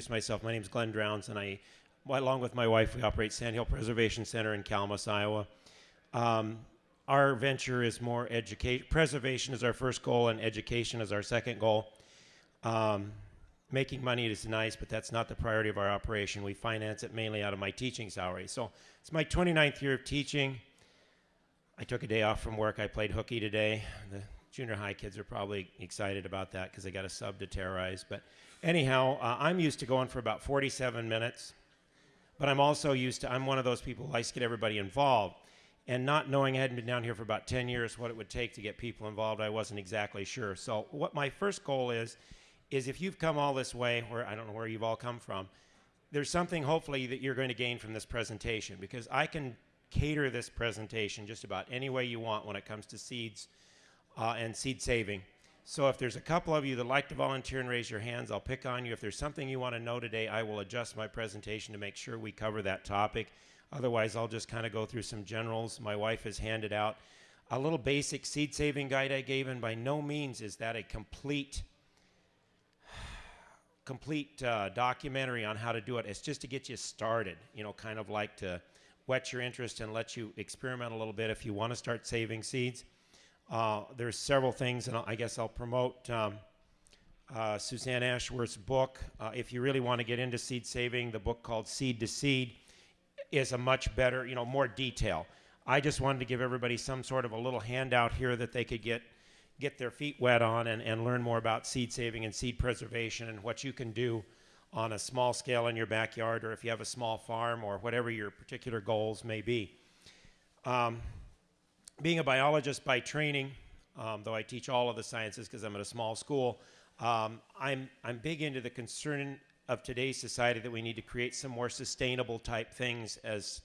introduce myself. My name is Glenn Drowns, and I, along with my wife, we operate Sand Hill Preservation Center in Calamus, Iowa. Um, our venture is more education. Preservation is our first goal, and education is our second goal. Um, making money is nice, but that's not the priority of our operation. We finance it mainly out of my teaching salary. So it's my 29th year of teaching. I took a day off from work. I played hooky today. The junior high kids are probably excited about that because they got a sub to terrorize. But anyhow, uh, I'm used to going for about 47 minutes. But I'm also used to, I'm one of those people who likes to get everybody involved. And not knowing I hadn't been down here for about 10 years what it would take to get people involved, I wasn't exactly sure. So, what my first goal is, is if you've come all this way, where I don't know where you've all come from, there's something hopefully that you're going to gain from this presentation because I can cater this presentation just about any way you want when it comes to seeds uh, and seed saving. So if there's a couple of you that like to volunteer and raise your hands, I'll pick on you. If there's something you want to know today, I will adjust my presentation to make sure we cover that topic. Otherwise, I'll just kind of go through some generals. My wife has handed out a little basic seed saving guide I gave, and by no means is that a complete complete uh, documentary on how to do it. It's just to get you started, you know, kind of like to whet your interest and let you experiment a little bit if you want to start saving seeds. Uh, there's several things, and I guess I'll promote um, uh, Suzanne Ashworth's book. Uh, if you really want to get into seed saving, the book called Seed to Seed is a much better, you know, more detail. I just wanted to give everybody some sort of a little handout here that they could get get their feet wet on and, and learn more about seed saving and seed preservation and what you can do on a small scale in your backyard or if you have a small farm or whatever your particular goals may be. Um, being a biologist by training, um, though I teach all of the sciences because I'm at a small school, um, I'm, I'm big into the concern of today's society that we need to create some more sustainable type things as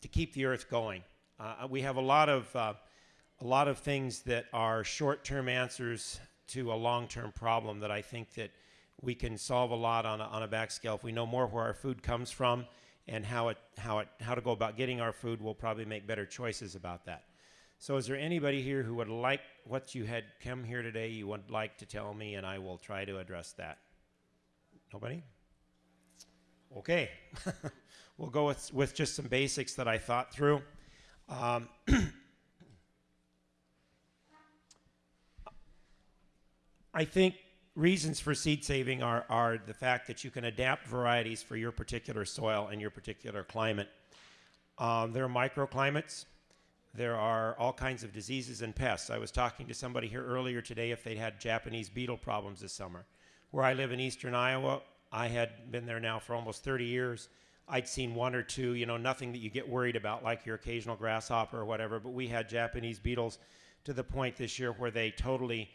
to keep the earth going. Uh, we have a lot of uh, a lot of things that are short-term answers to a long-term problem that I think that we can solve a lot on a, on a back scale if we know more where our food comes from and how it how it how to go about getting our food we'll probably make better choices about that. So is there anybody here who would like what you had come here today you would like to tell me and i will try to address that? Nobody? Okay. We'll go with with just some basics that i thought through. Um, i think reasons for seed saving are, are the fact that you can adapt varieties for your particular soil and your particular climate. Um, there are microclimates. There are all kinds of diseases and pests. I was talking to somebody here earlier today if they'd had Japanese beetle problems this summer. Where I live in eastern Iowa, I had been there now for almost 30 years. I'd seen one or two, you know, nothing that you get worried about like your occasional grasshopper or whatever, but we had Japanese beetles to the point this year where they totally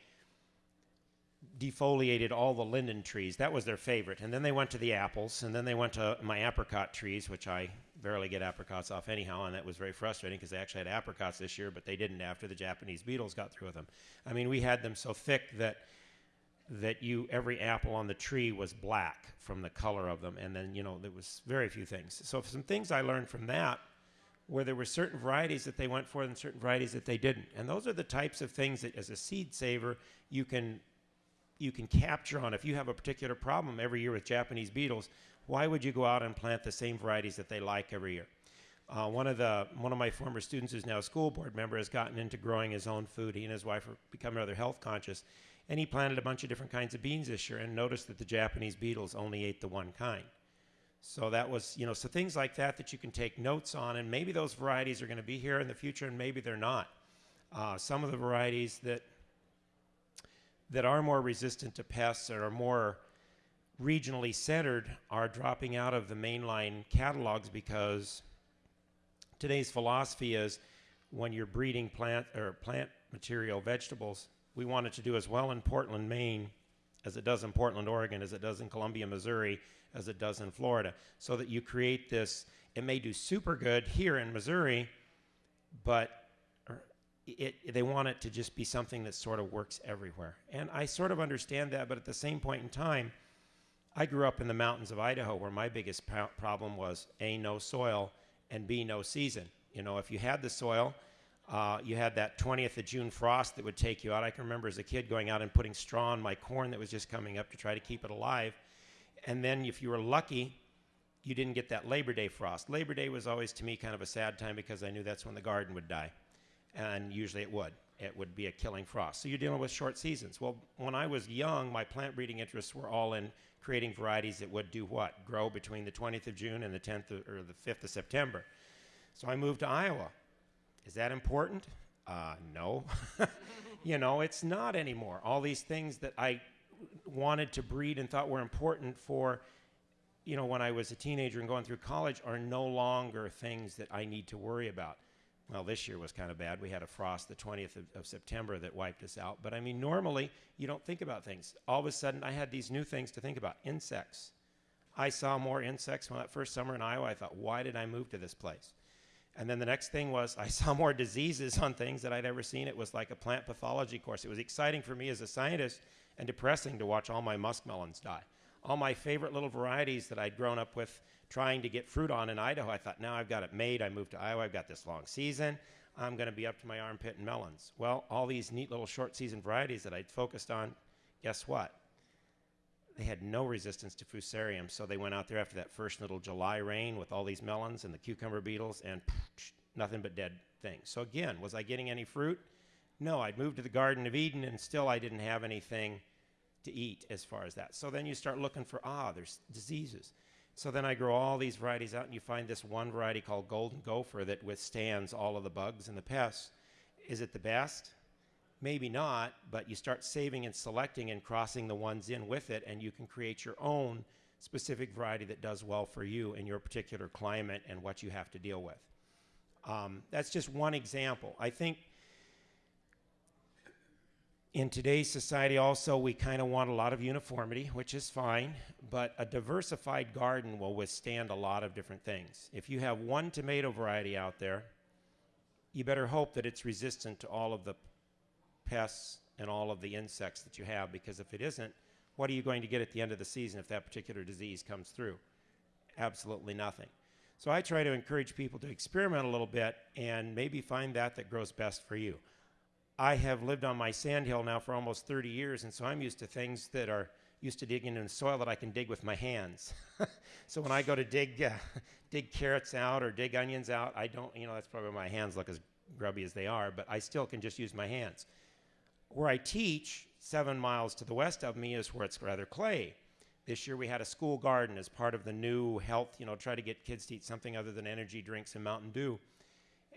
defoliated all the linden trees. That was their favorite. And then they went to the apples, and then they went to my apricot trees, which I barely get apricots off anyhow, and that was very frustrating because they actually had apricots this year, but they didn't after the Japanese beetles got through with them. I mean, we had them so thick that that you every apple on the tree was black from the color of them, and then you know there was very few things. So some things I learned from that where there were certain varieties that they went for and certain varieties that they didn't. And those are the types of things that as a seed saver you can you can capture on. If you have a particular problem every year with Japanese beetles, why would you go out and plant the same varieties that they like every year? Uh, one of the one of my former students, who's now a school board member, has gotten into growing his own food. He and his wife are becoming rather health conscious, and he planted a bunch of different kinds of beans this year, and noticed that the Japanese beetles only ate the one kind. So that was, you know, so things like that that you can take notes on, and maybe those varieties are going to be here in the future, and maybe they're not. Uh, some of the varieties that that are more resistant to pests or are more regionally centered are dropping out of the mainline catalogs because today's philosophy is when you're breeding plant or plant material vegetables, we want it to do as well in Portland, Maine as it does in Portland, Oregon, as it does in Columbia, Missouri, as it does in Florida, so that you create this. It may do super good here in Missouri, but it, they want it to just be something that sort of works everywhere. And I sort of understand that, but at the same point in time, I grew up in the mountains of Idaho where my biggest pro- problem was A, no soil, and B, no season. You know, if you had the soil, uh, you had that 20th of June frost that would take you out. I can remember as a kid going out and putting straw on my corn that was just coming up to try to keep it alive. And then if you were lucky, you didn't get that Labor Day frost. Labor Day was always to me kind of a sad time because I knew that's when the garden would die. And usually it would. It would be a killing frost. So you're dealing with short seasons. Well, when I was young, my plant breeding interests were all in creating varieties that would do what? Grow between the 20th of June and the 10th of, or the 5th of September. So I moved to Iowa. Is that important? Uh, no. you know, it's not anymore. All these things that I wanted to breed and thought were important for, you know, when I was a teenager and going through college are no longer things that I need to worry about. Well, this year was kind of bad. We had a frost the 20th of, of, September that wiped us out. But I mean, normally you don't think about things. All of a sudden, I had these new things to think about insects. I saw more insects when that first summer in Iowa. I thought, why did I move to this place? And then the next thing was I saw more diseases on things that I'd ever seen. It was like a plant pathology course. It was exciting for me as a scientist and depressing to watch all my muskmelons die. All my favorite little varieties that I'd grown up with trying to get fruit on in Idaho, I thought, now I've got it made. I moved to Iowa. I've got this long season. I'm going to be up to my armpit in melons. Well, all these neat little short season varieties that I'd focused on, guess what? They had no resistance to fusarium, so they went out there after that first little July rain with all these melons and the cucumber beetles, and nothing but dead things. So again, was I getting any fruit? No, I'd moved to the Garden of Eden, and still I didn't have anything to eat as far as that. So then you start looking for ah, there's diseases. So then I grow all these varieties out, and you find this one variety called Golden Gopher that withstands all of the bugs and the pests. Is it the best? Maybe not, but you start saving and selecting and crossing the ones in with it, and you can create your own specific variety that does well for you in your particular climate and what you have to deal with. Um, that's just one example. I think in today's society, also, we kind of want a lot of uniformity, which is fine, but a diversified garden will withstand a lot of different things. If you have one tomato variety out there, you better hope that it's resistant to all of the pests and all of the insects that you have because if it isn't, what are you going to get at the end of the season if that particular disease comes through? Absolutely nothing. So I try to encourage people to experiment a little bit and maybe find that that grows best for you. I have lived on my sandhill now for almost 30 years, and so I'm used to things that are used to digging in the soil that I can dig with my hands. so when I go to dig uh, dig carrots out or dig onions out, I don't, you know, that's probably why my hands look as grubby as they are, but I still can just use my hands. Where I teach, seven miles to the west of me, is where it's rather clay. This year we had a school garden as part of the new health, you know, try to get kids to eat something other than energy drinks and Mountain Dew.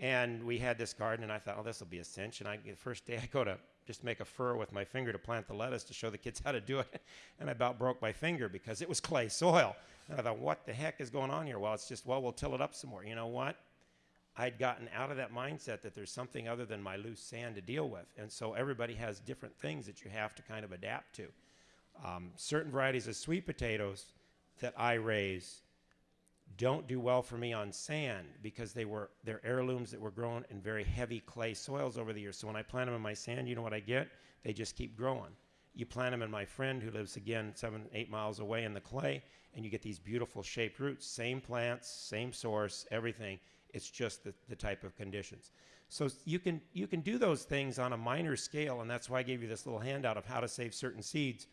And we had this garden, and I thought, oh, this will be a cinch. And I, the first day I go to just make a furrow with my finger to plant the lettuce to show the kids how to do it. And I about broke my finger because it was clay soil. And I thought, what the heck is going on here? Well, it's just, well, we'll till it up some more. You know what? I'd gotten out of that mindset that there's something other than my loose sand to deal with. And so everybody has different things that you have to kind of adapt to. Um, certain varieties of sweet potatoes that I raise don't do well for me on sand because they were they're heirlooms that were grown in very heavy clay soils over the years. So when I plant them in my sand, you know what I get? They just keep growing. You plant them in my friend who lives again seven, eight miles away in the clay, and you get these beautiful shaped roots. Same plants, same source, everything. It's just the, the type of conditions. So you can you can do those things on a minor scale, and that's why I gave you this little handout of how to save certain seeds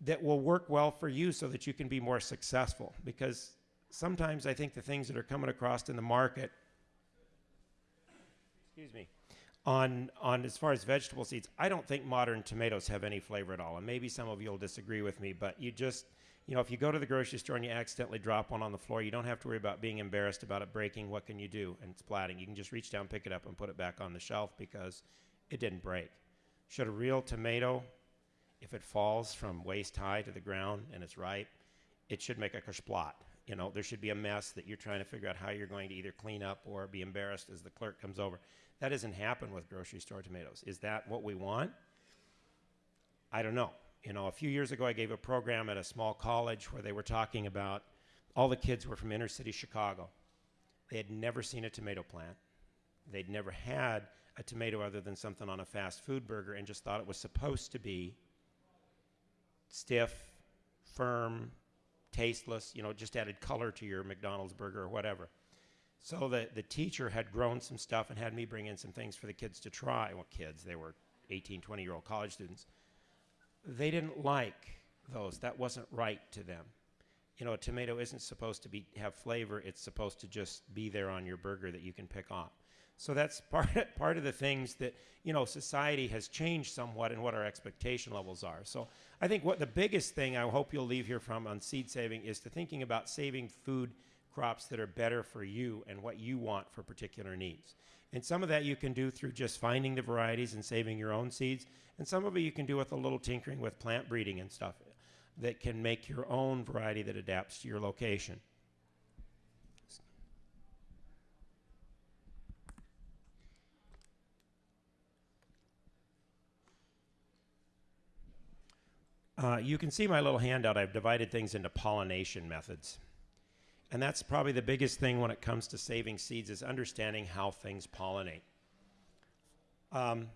that will work well for you so that you can be more successful. Because sometimes I think the things that are coming across in the market, excuse me, on on as far as vegetable seeds, I don't think modern tomatoes have any flavor at all. And maybe some of you will disagree with me, but you just you know, if you go to the grocery store and you accidentally drop one on the floor, you don't have to worry about being embarrassed about it breaking. What can you do? And splatting. You can just reach down, pick it up, and put it back on the shelf because it didn't break. Should a real tomato, if it falls from waist high to the ground and it's ripe, it should make a kersplat. You know, there should be a mess that you're trying to figure out how you're going to either clean up or be embarrassed as the clerk comes over. That doesn't happen with grocery store tomatoes. Is that what we want? I don't know you know, a few years ago, I gave a program at a small college where they were talking about all the kids were from inner city Chicago. They had never seen a tomato plant. They'd never had a tomato other than something on a fast food burger and just thought it was supposed to be stiff, firm, tasteless, you know, just added color to your McDonald's burger or whatever. So the, the teacher had grown some stuff and had me bring in some things for the kids to try. Well, kids, they were 18, 20 year old college students they didn't like those. That wasn't right to them. You know, a tomato isn't supposed to be have flavor. It's supposed to just be there on your burger that you can pick off. So that's part part of the things that you know society has changed somewhat in what our expectation levels are. So I think what the biggest thing I hope you'll leave here from on seed saving is to thinking about saving food crops that are better for you and what you want for particular needs. And some of that you can do through just finding the varieties and saving your own seeds, and some of it you can do with a little tinkering with plant breeding and stuff that can make your own variety that adapts to your location. Uh, you can see my little handout. I've divided things into pollination methods. And that's probably the biggest thing when it comes to saving seeds is understanding how things pollinate. Um,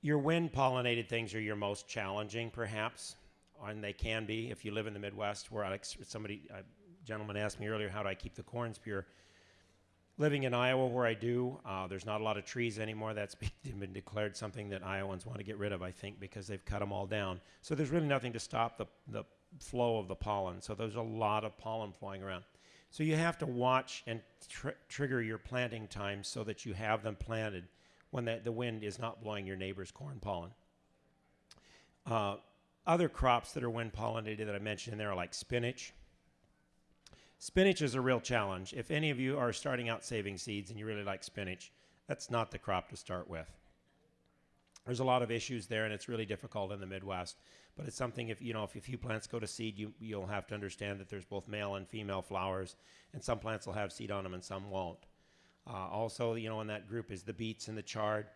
your wind pollinated things are your most challenging, perhaps, and they can be if you live in the Midwest, where I, somebody, a gentleman asked me earlier, how do I keep the corns pure? Living in Iowa where I do, uh, there's not a lot of trees anymore. That's been declared something that Iowans want to get rid of, I think, because they've cut them all down. So there's really nothing to stop the, the flow of the pollen. So there's a lot of pollen flying around. So you have to watch and tr trigger your planting times so that you have them planted when the, the wind is not blowing your neighbor's corn pollen. Uh, other crops that are wind pollinated that I mentioned in there are like spinach, Spinach is a real challenge. If any of you are starting out saving seeds and you really like spinach, that's not the crop to start with. There's a lot of issues there, and it's really difficult in the Midwest. But it's something if you know if a few plants go to seed, you you'll have to understand that there's both male and female flowers, and some plants will have seed on them and some won't. Uh, also, you know, in that group is the beets and the chard.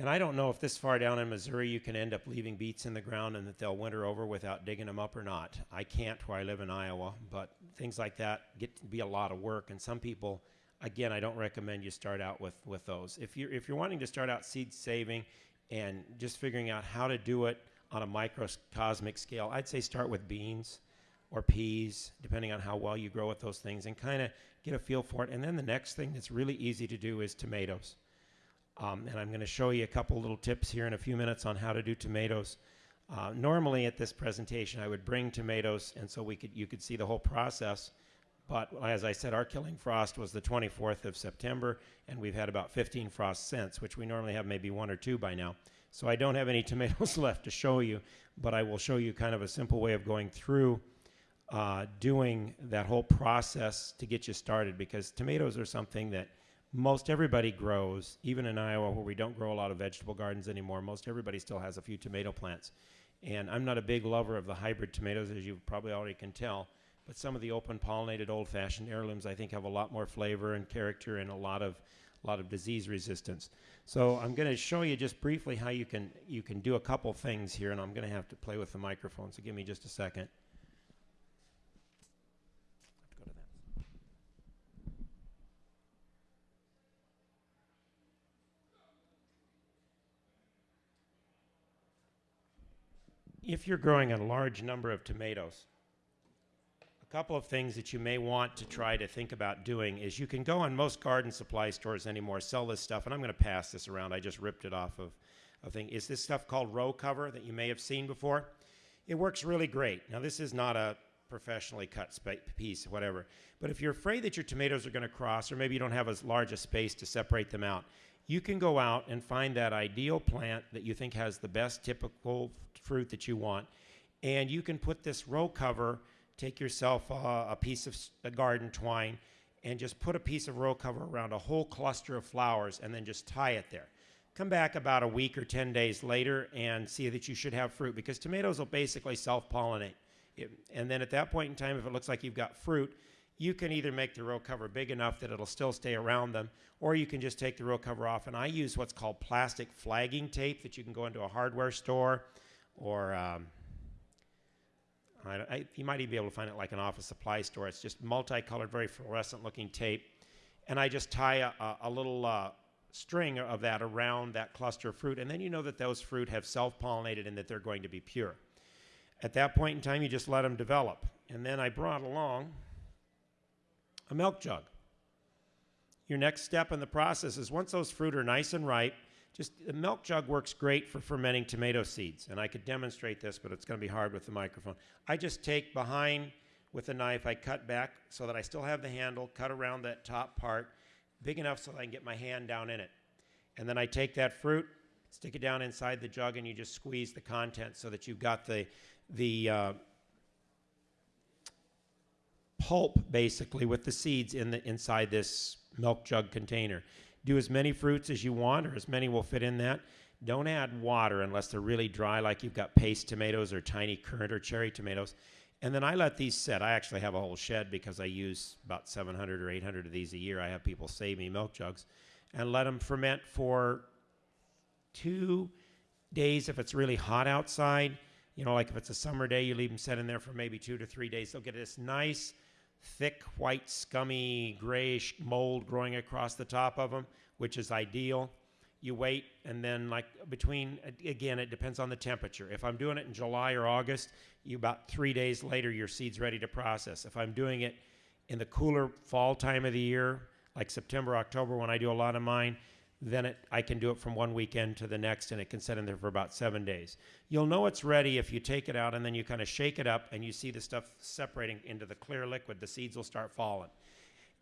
And I don't know if this far down in Missouri you can end up leaving beets in the ground and that they'll winter over without digging them up or not. I can't where I live in Iowa, but things like that get to be a lot of work. And some people, again, I don't recommend you start out with, with those. If you're, if you're wanting to start out seed saving and just figuring out how to do it on a microcosmic scale, I'd say start with beans or peas, depending on how well you grow with those things, and kind of get a feel for it. And then the next thing that's really easy to do is tomatoes. Um, and I'm going to show you a couple little tips here in a few minutes on how to do tomatoes. Uh, normally at this presentation, I would bring tomatoes, and so we could you could see the whole process. But as I said, our killing frost was the 24th of September, and we've had about 15 frosts since, which we normally have maybe one or two by now. So I don't have any tomatoes left to show you, but I will show you kind of a simple way of going through uh, doing that whole process to get you started because tomatoes are something that most everybody grows, even in Iowa where we don't grow a lot of vegetable gardens anymore, most everybody still has a few tomato plants. And I'm not a big lover of the hybrid tomatoes, as you probably already can tell, but some of the open pollinated old fashioned heirlooms I think have a lot more flavor and character and a lot of a lot of disease resistance. So I'm going to show you just briefly how you can you can do a couple things here and I'm going to have to play with the microphone, so give me just a second. If you're growing a large number of tomatoes, a couple of things that you may want to try to think about doing is you can go on most garden supply stores anymore, sell this stuff, and I'm going to pass this around. I just ripped it off of a thing. Is this stuff called row cover that you may have seen before? It works really great. Now, this is not a professionally cut piece, whatever. But if you're afraid that your tomatoes are going to cross, or maybe you don't have as large a space to separate them out, you can go out and find that ideal plant that you think has the best typical fruit that you want. And you can put this row cover, take yourself a, a piece of a garden twine, and just put a piece of row cover around a whole cluster of flowers and then just tie it there. Come back about a week or 10 days later and see that you should have fruit because tomatoes will basically self pollinate. And then at that point in time, if it looks like you've got fruit, you can either make the row cover big enough that it'll still stay around them, or you can just take the row cover off. And I use what's called plastic flagging tape that you can go into a hardware store, or um, I, I, you might even be able to find it like an office supply store. It's just multicolored, very fluorescent-looking tape, and I just tie a, a, a little uh, string of that around that cluster of fruit, and then you know that those fruit have self-pollinated and that they're going to be pure. At that point in time, you just let them develop. And then I brought along a milk jug. Your next step in the process is once those fruit are nice and ripe, just the milk jug works great for fermenting tomato seeds, and I could demonstrate this, but it's going to be hard with the microphone. I just take behind with a knife, I cut back so that I still have the handle, cut around that top part, big enough so that I can get my hand down in it. And then I take that fruit, stick it down inside the jug, and you just squeeze the contents so that you've got the the uh, pulp basically with the seeds in the inside this milk jug container. Do as many fruits as you want, or as many will fit in that. Don't add water unless they're really dry, like you've got paste tomatoes or tiny currant or cherry tomatoes. And then I let these set. I actually have a whole shed because I use about 700 or 800 of these a year. I have people save me milk jugs and let them ferment for two days if it's really hot outside. You know, like if it's a summer day, you leave them set in there for maybe two to three days. They'll get this nice thick, white, scummy, grayish mold growing across the top of them, which is ideal. You wait, and then, like between, again, it depends on the temperature. If I'm doing it in July or August, you about three days later, your seed's ready to process. If I'm doing it in the cooler fall time of the year, like September, October, when I do a lot of mine, then it, I can do it from one weekend to the next, and it can sit in there for about seven days. You'll know it's ready if you take it out and then you kind of shake it up, and you see the stuff separating into the clear liquid. The seeds will start falling.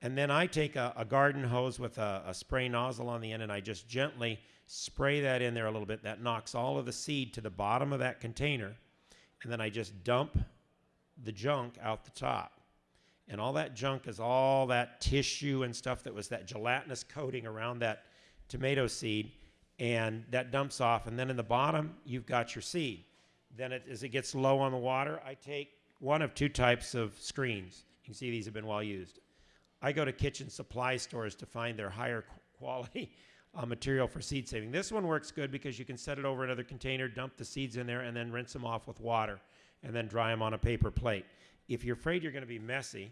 And then I take a, a garden hose with a, a, spray nozzle on the end, and I just gently spray that in there a little bit. That knocks all of the seed to the bottom of that container, and then I just dump the junk out the top. And all that junk is all that tissue and stuff that was that gelatinous coating around that tomato seed, and that dumps off. And then in the bottom, you've got your seed. Then it, as it gets low on the water, I take one of two types of screens. You can see these have been well used. I go to kitchen supply stores to find their higher quality uh, material for seed saving. This one works good because you can set it over another container, dump the seeds in there, and then rinse them off with water, and then dry them on a paper plate. If you're afraid you're going to be messy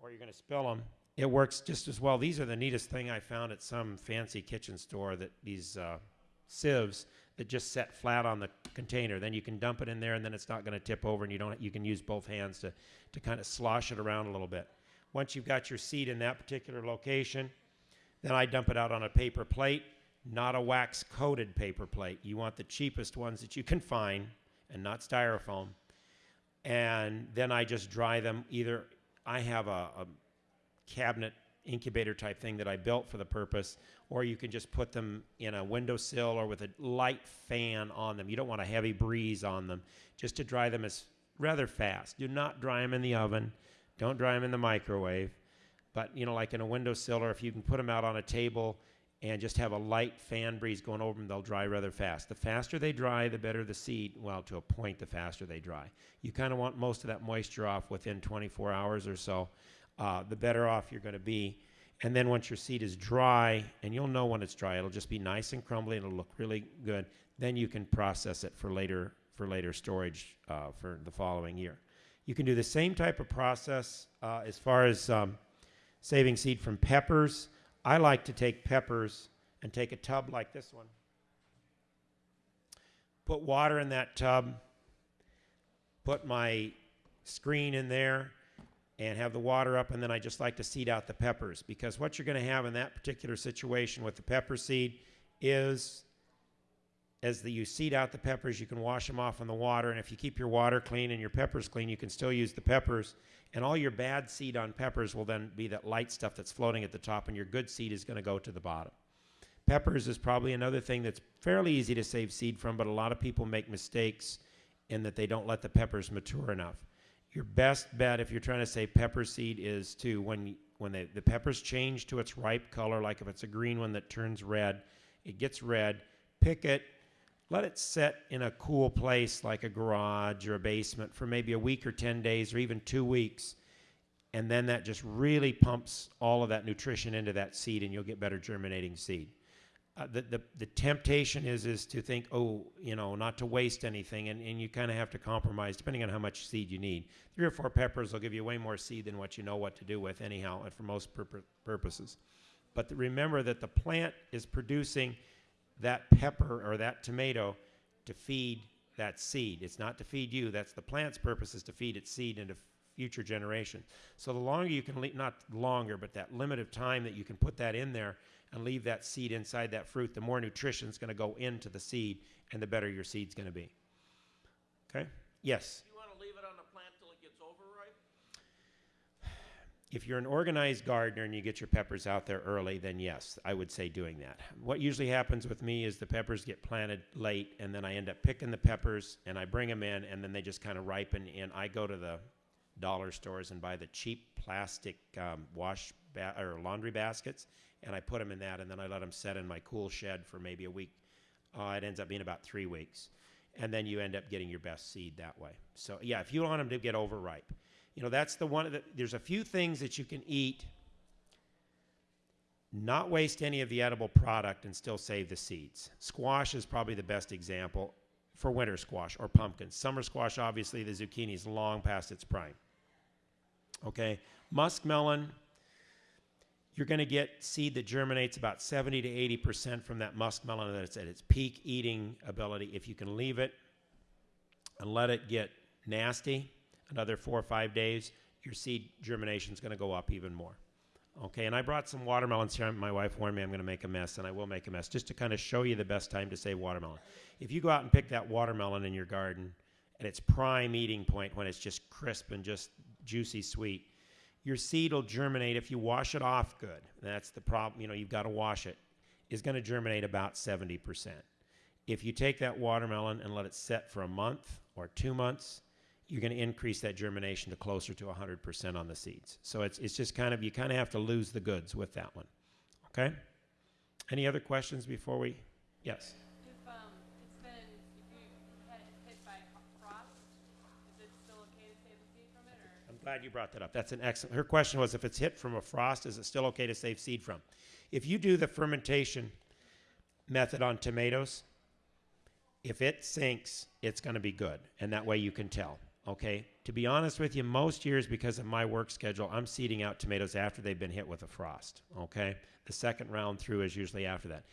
or you're going to spill them, it works just as well. These are the neatest thing I found at some fancy kitchen store that these uh, sieves that just set flat on the container. Then you can dump it in there, and then it's not going to tip over, and you don't. You can use both hands to to kind of slosh it around a little bit. Once you've got your seed in that particular location, then I dump it out on a paper plate, not a wax coated paper plate. You want the cheapest ones that you can find, and not styrofoam. And then I just dry them. Either I have a, a cabinet incubator type thing that I built for the purpose, or you can just put them in a windowsill or with a light fan on them. You don't want a heavy breeze on them, just to dry them as rather fast. Do not dry them in the oven. Don't dry them in the microwave. But you know, like in a windowsill, or if you can put them out on a table and just have a light fan breeze going over them, they'll dry rather fast. The faster they dry, the better the seed. Well, to a point, the faster they dry. You kind of want most of that moisture off within 24 hours or so uh, the better off you're going to be. And then once your seed is dry, and you'll know when it's dry, it'll just be nice and crumbly, and it'll look really good. Then you can process it for later for later storage uh, for the following year. You can do the same type of process uh, as far as um, saving seed from peppers. I like to take peppers and take a tub like this one, put water in that tub, put my screen in there, and have the water up, and then I just like to seed out the peppers because what you're going to have in that particular situation with the pepper seed is as the, you seed out the peppers, you can wash them off in the water, and if you keep your water clean and your peppers clean, you can still use the peppers. And all your bad seed on peppers will then be that light stuff that's floating at the top, and your good seed is going to go to the bottom. Peppers is probably another thing that's fairly easy to save seed from, but a lot of people make mistakes in that they don't let the peppers mature enough your best bet if you're trying to say pepper seed is to when when they, the peppers change to its ripe color, like if it's a green one that turns red, it gets red. Pick it, let it set in a cool place like a garage or a basement for maybe a week or 10 days or even two weeks. And then that just really pumps all of that nutrition into that seed, and you'll get better germinating seed uh, the, the, the temptation is is to think, oh, you know, not to waste anything, and, and you kind of have to compromise depending on how much seed you need. Three or four peppers will give you way more seed than what you know what to do with, anyhow, and for most pur- purposes. But the, remember that the plant is producing that pepper or that tomato to feed that seed. It's not to feed you. That's the plant's purpose is to feed its seed into future generation. So the longer you can, le- not longer, but that limit of time that you can put that in there and leave that seed inside that fruit, the more nutrition is going to go into the seed and the better your seed's going to be. Okay? Yes. You want to leave it on the plant till it gets overripe? If you're an organized gardener and you get your peppers out there early, then yes, I would say doing that. What usually happens with me is the peppers get planted late, and then I end up picking the peppers and I bring them in, and then they just kind of ripen. And I go to the dollar stores and buy the cheap plastic um, wash ba- or laundry baskets, and I put them in that, and then I let them set in my cool shed for maybe a week. Uh, it ends up being about three weeks, and then you end up getting your best seed that way. So yeah, if you want them to get overripe, you know that's the one. There's a few things that you can eat, not waste any of the edible product, and still save the seeds. Squash is probably the best example for winter squash or pumpkins. Summer squash, obviously, the zucchini is long past its prime. Okay, muskmelon, you're going to get seed that germinates about 70 to 80 percent from that muskmelon that's at its peak eating ability. If you can leave it and let it get nasty another four or five days, your seed germination is going to go up even more. Okay, and I brought some watermelons here. My wife warned me I'm going to make a mess, and I will make a mess, just to kind of show you the best time to save watermelon. If you go out and pick that watermelon in your garden at its prime eating point, when it's just crisp and just juicy sweet, your seed will germinate if you wash it off good. That's the problem. You know, you've got to wash it. Is going to germinate about 70%. If you take that watermelon and let it set for a month or two months, you're going to increase that germination to closer to 100% on the seeds. So it's, it's just kind of, you kind of have to lose the goods with that one. Okay? Any other questions before we? Yes. If um, it's been, if you had it hit by frost, is it still okay to save the seed from it, or? I'm glad you brought that up. That's an excellent. Her question was if it's hit from a frost, is it still okay to save seed from? If you do the fermentation method on tomatoes, if it sinks, it's going to be good. And that way you can tell. Okay. To be honest with you, most years, because of my work schedule, I'm seeding out tomatoes after they've been hit with a frost. Okay. The second round through is usually after that.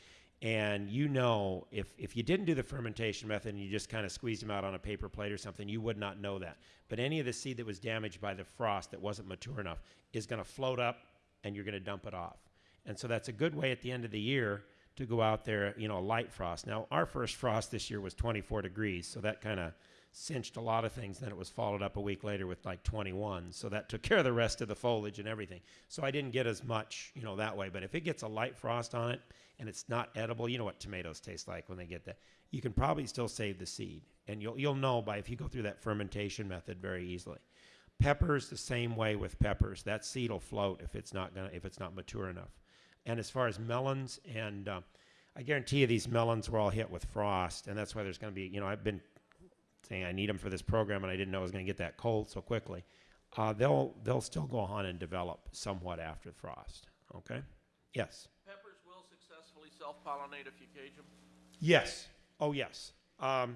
And you know, if, if you didn't do the fermentation method and you just kind of squeezed them out on a paper plate or something, you would not know that. But any of the seed that was damaged by the frost that wasn't mature enough is going to float up and you're going to dump it off. And so that's a good way at the end of the year to go out there, you know, a light frost. Now, our first frost this year was 24 degrees, so that kind of cinched a lot of things. Then it was followed up a week later with like 21, so that took care of the rest of the foliage and everything. So I didn't get as much, you know, that way. But if it gets a light frost on it and it's not edible, you know what tomatoes taste like when they get that. You can probably still save the seed, and you'll you'll know by if you go through that fermentation method very easily. Peppers the same way with peppers. That seed will float if it's not gonna if it's not mature enough. And as far as melons, and uh, I guarantee you these melons were all hit with frost, and that's why there's going to be, you know, I've been saying I need them for this program, and I didn't know it was going to get that cold so quickly. Uh, they'll they'll still go on and develop somewhat after frost. Okay. Yes. Peppers will successfully self-pollinate if you cage them? Yes. Oh, yes. Um,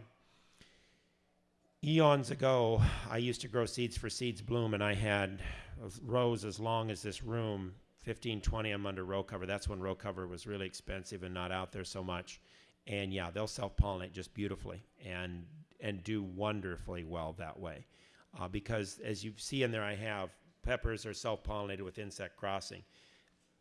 eons ago, I used to grow seeds for Seeds Blüm, and I had rows as long as this room 15, 20 of them under row cover. That's when row cover was really expensive and not out there so much. And yeah, they'll self pollinate just beautifully and and do wonderfully well that way. Uh, because as you see in there, I have peppers are self pollinated with insect crossing.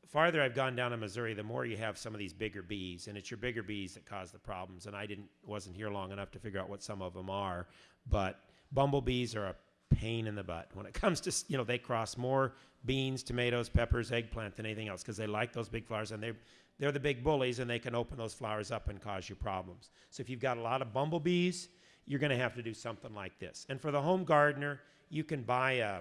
Farther I've gone down in Missouri, the more you have some of these bigger bees, and it's your bigger bees that cause the problems. And I didn't wasn't here long enough to figure out what some of them are, but bumblebees are a pain in the butt when it comes to you know they cross more beans, tomatoes, peppers, eggplant than anything else because they like those big flowers and they they're the big bullies and they can open those flowers up and cause you problems. So if you've got a lot of bumblebees, you're going to have to do something like this. And for the home gardener, you can buy a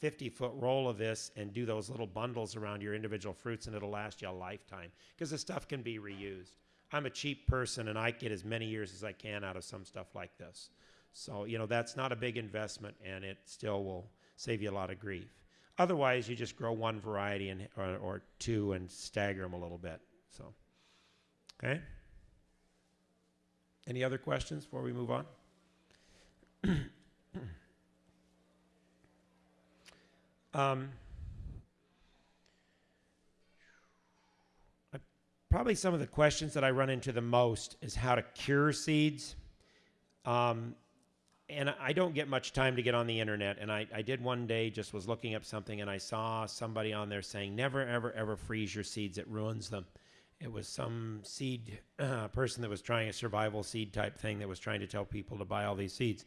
50 foot roll of this and do those little bundles around your individual fruits and it'll last you a lifetime because the stuff can be reused. I'm a cheap person and I get as many years as I can out of some stuff like this. So, you know, that's not a big investment and it still will save you a lot of grief. Otherwise, you just grow one variety and, or, or two and stagger them a little bit. So, okay. Any other questions before we move on? um, I- probably some of the questions that I run into the most is how to cure seeds. Um, and I don't get much time to get on the internet. And I, I did one day, just was looking up something, and I saw somebody on there saying, never, ever, ever freeze your seeds. It ruins them. It was some seed uh, person that was trying a survival seed type thing that was trying to tell people to buy all these seeds.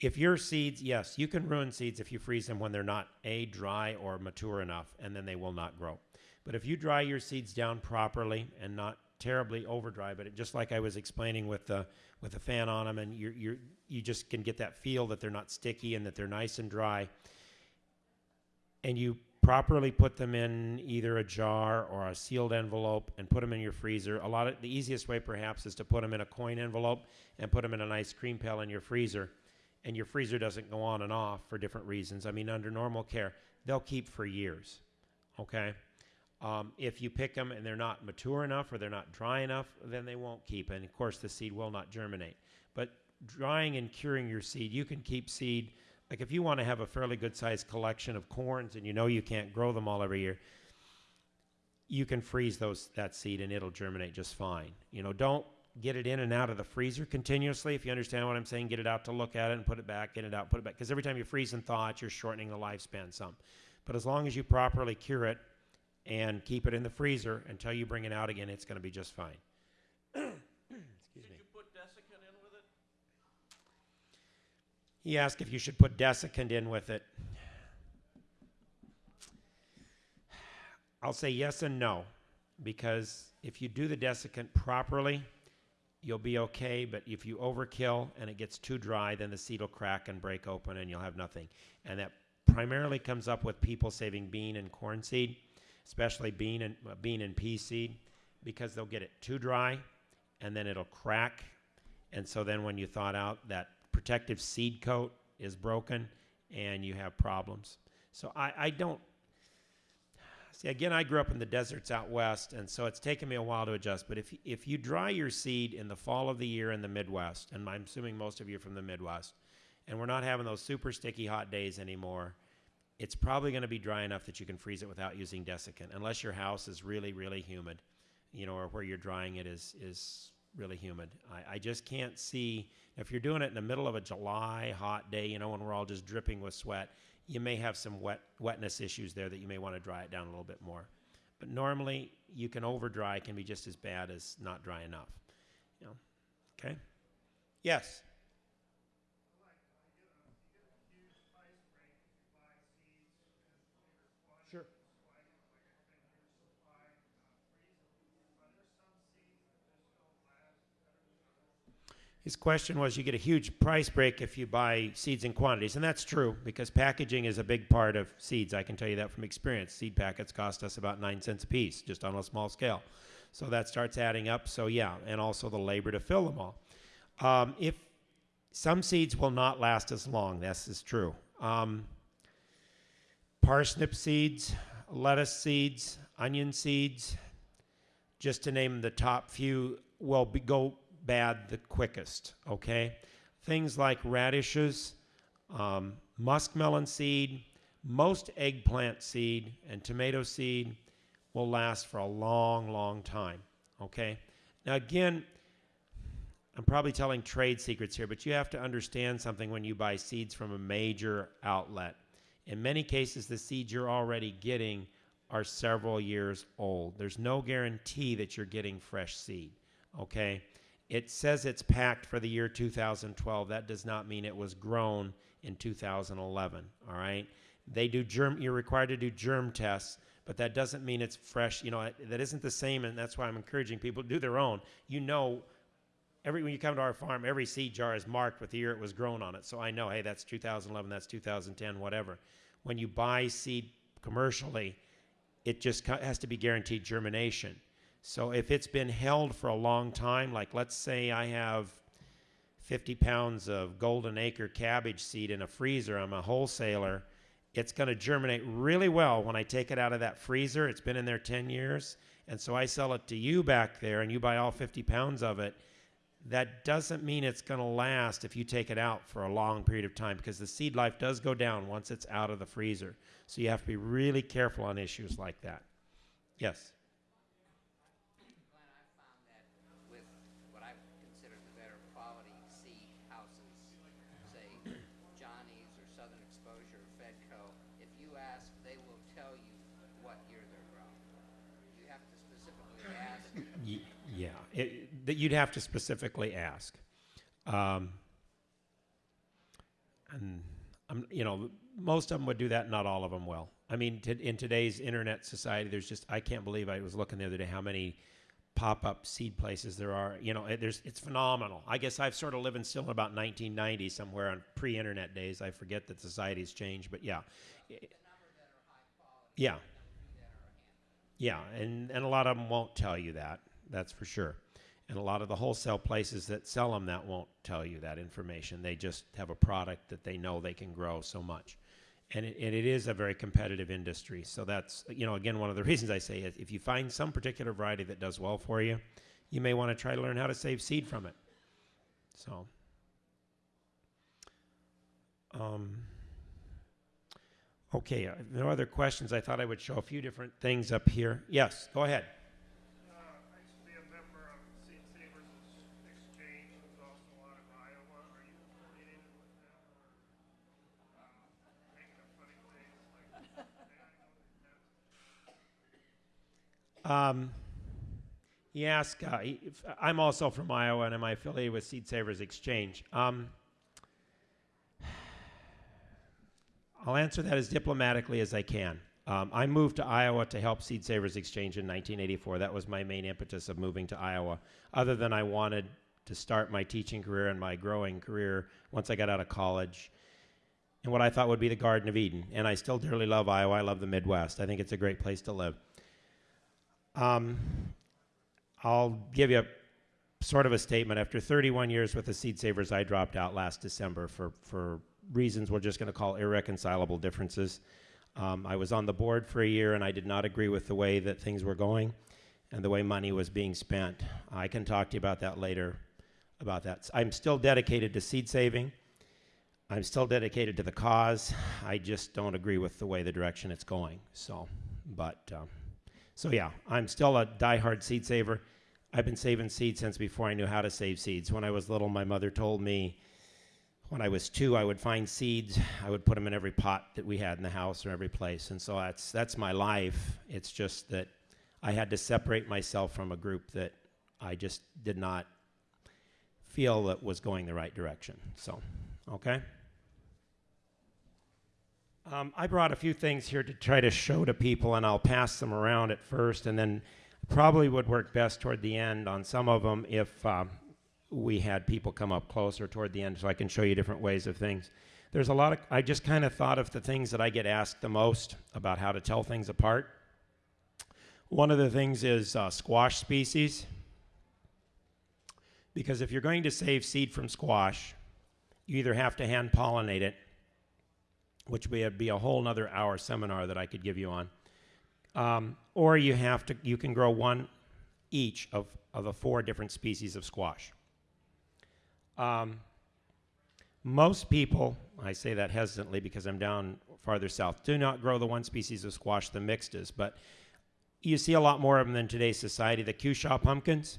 If your seeds, yes, you can ruin seeds if you freeze them when they're not a dry or mature enough, and then they will not grow. But if you dry your seeds down properly and not terribly over dry, but it, just like I was explaining with the with the fan on them, and you you you just can get that feel that they're not sticky and that they're nice and dry, and you properly put them in either a jar or a sealed envelope and put them in your freezer. A lot of the easiest way perhaps is to put them in a coin envelope and put them in a nice cream pail in your freezer. And your freezer doesn't go on and off for different reasons. I mean, under normal care, they'll keep for years. Okay? Um, if you pick them and they're not mature enough or they're not dry enough, then they won't keep. And of course, the seed will not germinate. But drying and curing your seed, you can keep seed like if you want to have a fairly good sized collection of corns and you know you can't grow them all every year you can freeze those that seed and it'll germinate just fine. You know don't get it in and out of the freezer continuously. If you understand what i'm saying get it out to look at it and put it back get it out put it back. Because every time you freeze and thaw it you're shortening the lifespan some. But as long as you properly cure it and keep it in the freezer until you bring it out again it's going to be just fine excuse Did me you put desiccant in with it? He asked if you should put desiccant in with it. I'll say yes and no, because if you do the desiccant properly, you'll be okay. But if you overkill and it gets too dry, then the seed will crack and break open and you'll have nothing. And that primarily comes up with people saving bean and corn seed, especially bean and uh, bean and pea seed, because they'll get it too dry and then it'll crack. And so then when you thaw out, that protective seed coat is broken and you have problems. So I, I don't see again I grew up in the deserts out west and so it's taken me a while to adjust. But if if you dry your seed in the fall of the year in the Midwest, and I'm assuming most of you are from the Midwest, and we're not having those super sticky hot days anymore, it's probably going to be dry enough that you can freeze it without using desiccant, unless your house is really, really humid, you know, or where you're drying it is is really humid. I, I just can't see if you're doing it in the middle of a July hot day, you know, when we're all just dripping with sweat, you may have some wet wetness issues there that you may want to dry it down a little bit more. But normally, you can over dry can be just as bad as not dry enough. You know, okay? Yes. His question was you get a huge price break if you buy seeds in quantities. And that's true because packaging is a big part of seeds. I can tell you that from experience. Seed packets cost us about nine cents a piece, just on a small scale. So that starts adding up. So, yeah, and also the labor to fill them all. Um, if some seeds will not last as long, this is true. Um, parsnip seeds, lettuce seeds, onion seeds, just to name the top few, will be, go bad the quickest, okay? Things like radishes, um, muskmelon seed, most eggplant seed, and tomato seed will last for a long, long time, okay? Now, again, I'm probably telling trade secrets here, but you have to understand something when you buy seeds from a major outlet. In many cases, the seeds you're already getting are several years old. There's no guarantee that you're getting fresh seed, okay? It says it's packed for the year 2012. That does not mean it was grown in 2011. All right. They do germ. You're required to do germ tests, but that doesn't mean it's fresh. You know that isn't the same, and that's why I'm encouraging people to do their own. You know, every when you come to our farm, every seed jar is marked with the year it was grown on it, so I know, hey, that's 2011, that's 2010, whatever. When you buy seed commercially, it just has to be guaranteed germination. So if it's been held for a long time, like let's say I have 50 pounds of golden acre cabbage seed in a freezer, I'm a wholesaler, it's going to germinate really well when I take it out of that freezer. It's been in there 10 years. And so I sell it to you back there and you buy all 50 pounds of it. That doesn't mean it's going to last if you take it out for a long period of time because the seed life does go down once it's out of the freezer. So you have to be really careful on issues like that. Yes. Glenn, I found that with what I consider the better quality seed houses, say Johnny's or Southern Exposure or Fedco, if you ask, they will tell you what year they're grown. You have to specifically ask Yeah, it, that you'd have to specifically ask. Um, and um, you know, most of them would do that. Not all of them will. I mean, in today's internet society, there's just I can't believe I was looking the other day how many pop-up seed places there are. You know, it, there's it's phenomenal. I guess I've sort of living still in about 1990 somewhere on pre-internet days. I forget that society's changed, but yeah, yeah, yeah, and and a lot of them won't tell you that. That's for sure. And a lot of the wholesale places that sell them that won't tell you that information. They just have a product that they know they can grow so much. And it, and it is a very competitive industry. So that's, you know, again, one of the reasons I say is if you find some particular variety that does well for you, you may want to try to learn how to save seed from it. So, um, okay, uh, no other questions. I thought I would show a few different things up here. Yes, go ahead. Uh, I used to be a member of Seed Savers Exchange, which is also out of Iowa. Are you affiliated with them or, uh, making a funny face like, yeah, I know that Um, he asked, uh, he- I'm also from Iowa and I'm affiliated with Seed Savers Exchange? Um, I'll answer that as diplomatically as I can. Um, I moved to Iowa to help Seed Savers Exchange in 1984. That was my main impetus of moving to Iowa, other than I wanted to start my teaching career and my growing career once I got out of college in what I thought would be the Garden of Eden. And I still dearly love Iowa. I love the Midwest. I think it's a great place to live. Um, I'll give you a sort of a statement. After 31 years with the Seed Savers, I dropped out last December for, for reasons we're just going to call irreconcilable differences. Um, I was on the board for a year and I did not agree with the way that things were going and the way money was being spent. I can talk to you about that later. About that, I'm still dedicated to seed saving. I'm still dedicated to the cause. I just don't agree with the way the direction it's going. So, but um, so yeah, I'm still a diehard seed saver. I've been saving seeds since before I knew how to save seeds. When I was little, my mother told me when I was two, I would find seeds. I would put them in every pot that we had in the house or every place, and so that's that's my life. It's just that I had to separate myself from a group that I just did not feel that was going the right direction. So, okay. Um, I brought a few things here to try to show to people, and I'll pass them around at first, and then probably would work best toward the end on some of them if um, we had people come up closer toward the end so I can show you different ways of things. There's a lot of, I just kind of thought of the things that I get asked the most about how to tell things apart. One of the things is uh, squash species. Because if you're going to save seed from squash, you either have to hand pollinate it, which would be a whole nother hour seminar that I could give you on, um, or you have to you can grow one each of, of the four different species of squash. Um, most people, I say that hesitantly because I'm down farther south, do not grow the one species of squash, the mixtas, but you see a lot more of them in today's society. The Cushaw pumpkins.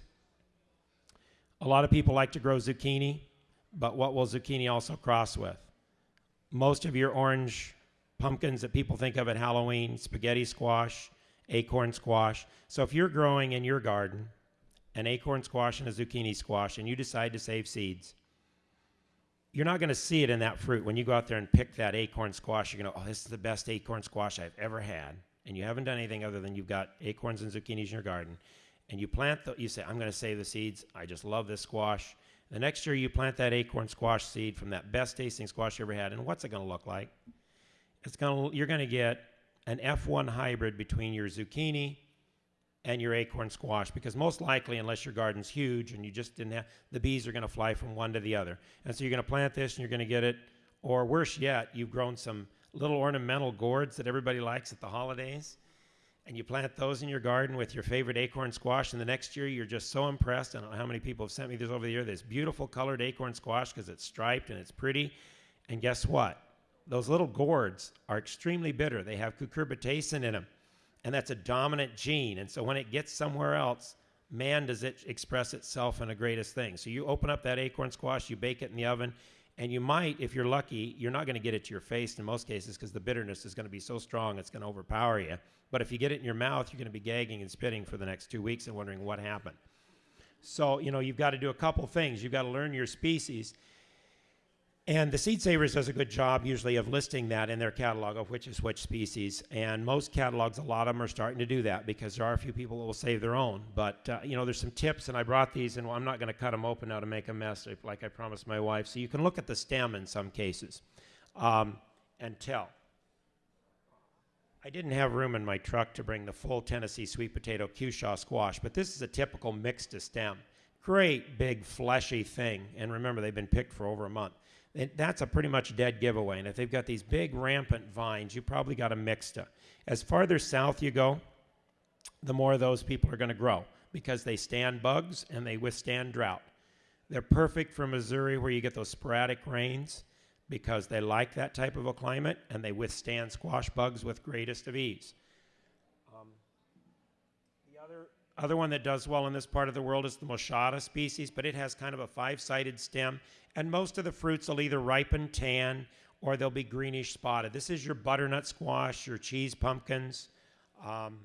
A lot of people like to grow zucchini, but what will zucchini also cross with? Most of your orange pumpkins that people think of at Halloween, spaghetti squash, acorn squash. So if you're growing in your garden an acorn squash and a zucchini squash and you decide to save seeds, you're not going to see it in that fruit. When you go out there and pick that acorn squash, you're going to, oh, this is the best acorn squash I've ever had. And you haven't done anything other than you've got acorns and zucchinis in your garden. And you plant, the, you say, I'm going to save the seeds. I just love this squash. The next year you plant that acorn squash seed from that best tasting squash you ever had. And what's it going to look like? It's going to, you're going to get an F1 hybrid between your zucchini and your acorn squash because most likely unless your garden's huge and you just didn't have the bees are going to fly from one to the other and so you're going to plant this and you're going to get it or worse yet you've grown some little ornamental gourds that everybody likes at the holidays and you plant those in your garden with your favorite acorn squash and the next year you're just so impressed i don't know how many people have sent me this over the year this beautiful colored acorn squash because it's striped and it's pretty and guess what those little gourds are extremely bitter they have cucurbitacin in them and that's a dominant gene. And so when it gets somewhere else, man, does it express itself in the greatest thing. So you open up that acorn squash, you bake it in the oven, and you might, if you're lucky, you're not going to get it to your face in most cases because the bitterness is going to be so strong it's going to overpower you. But if you get it in your mouth, you're going to be gagging and spitting for the next two weeks and wondering what happened. So, you know, you've got to do a couple things. You've got to learn your species. And the Seed Savers does a good job usually of listing that in their catalog of which is which species. And most catalogs, a lot of them are starting to do that because there are a few people that will save their own. But, uh, you know, there's some tips, and I brought these, and I'm not going to cut them open now to make a mess like I promised my wife. So you can look at the stem in some cases um, and tell. I didn't have room in my truck to bring the full Tennessee sweet potato Cushaw squash, but this is a typical mixta stem. Great big fleshy thing. And remember, they've been picked for over a month. It, that's a pretty much dead giveaway. And if they've got these big rampant vines, you probably got a mixta. As farther south you go, the more those people are going to grow because they stand bugs and they withstand drought. They're perfect for Missouri where you get those sporadic rains because they like that type of a climate and they withstand squash bugs with greatest of ease. Um, the other, one that does well in this part of the world is the Moschata species, but it has kind of a five-sided stem, and most of the fruits will either ripen tan or they'll be greenish spotted. This is your butternut squash, your cheese pumpkins. Um,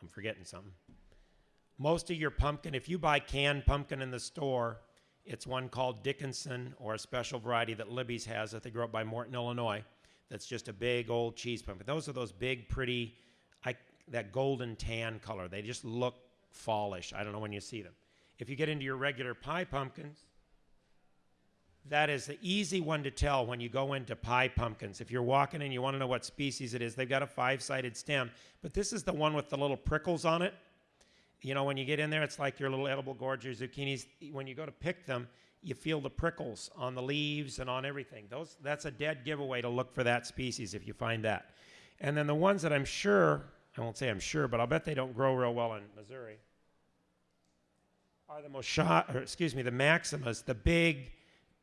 I'm forgetting something. Most of your pumpkin, if you buy canned pumpkin in the store, it's one called Dickinson or a special variety that Libby's has that they grow up by Morton, Illinois. That's just a big old cheese pumpkin. Those are those big, pretty, that golden tan color. They just look fallish. I don't know when you see them. If you get into your regular pie pumpkins, that is the easy one to tell when you go into pie pumpkins. If you're walking and you want to know what species it is, they've got a five-sided stem, but this is the one with the little prickles on it. You know, when you get in there, it's like your little edible gourd, zucchinis. When you go to pick them, you feel the prickles on the leaves and on everything. Those, that's a dead giveaway to look for that species if you find that. And then the ones that I'm sure, I won't say I'm sure, but I'll bet they don't grow real well in Missouri, are the Mosha, or excuse me, the Maximas, the big,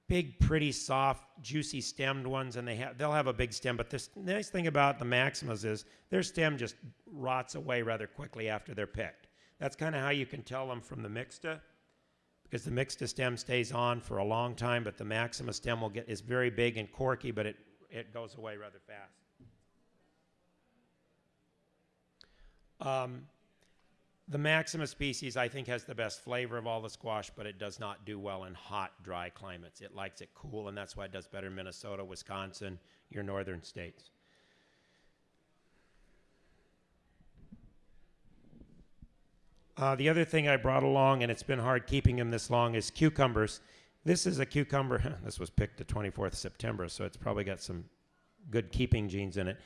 big, pretty, soft, juicy stemmed ones, and they have they'll have a big stem. But this nice thing about the Maximas is their stem just rots away rather quickly after they're picked. That's kind of how you can tell them from the mixta, because the mixta stem stays on for a long time, but the Maxima stem will get is very big and corky, but it it goes away rather fast. Um, the Maxima species, I think, has the best flavor of all the squash, but it does not do well in hot, dry climates. It likes it cool, and that's why it does better in Minnesota, Wisconsin, your northern states. Uh, the other thing I brought along, and it's been hard keeping them this long, is cucumbers. This is a cucumber. this was picked the 24th of September, so it's probably got some good keeping genes in it.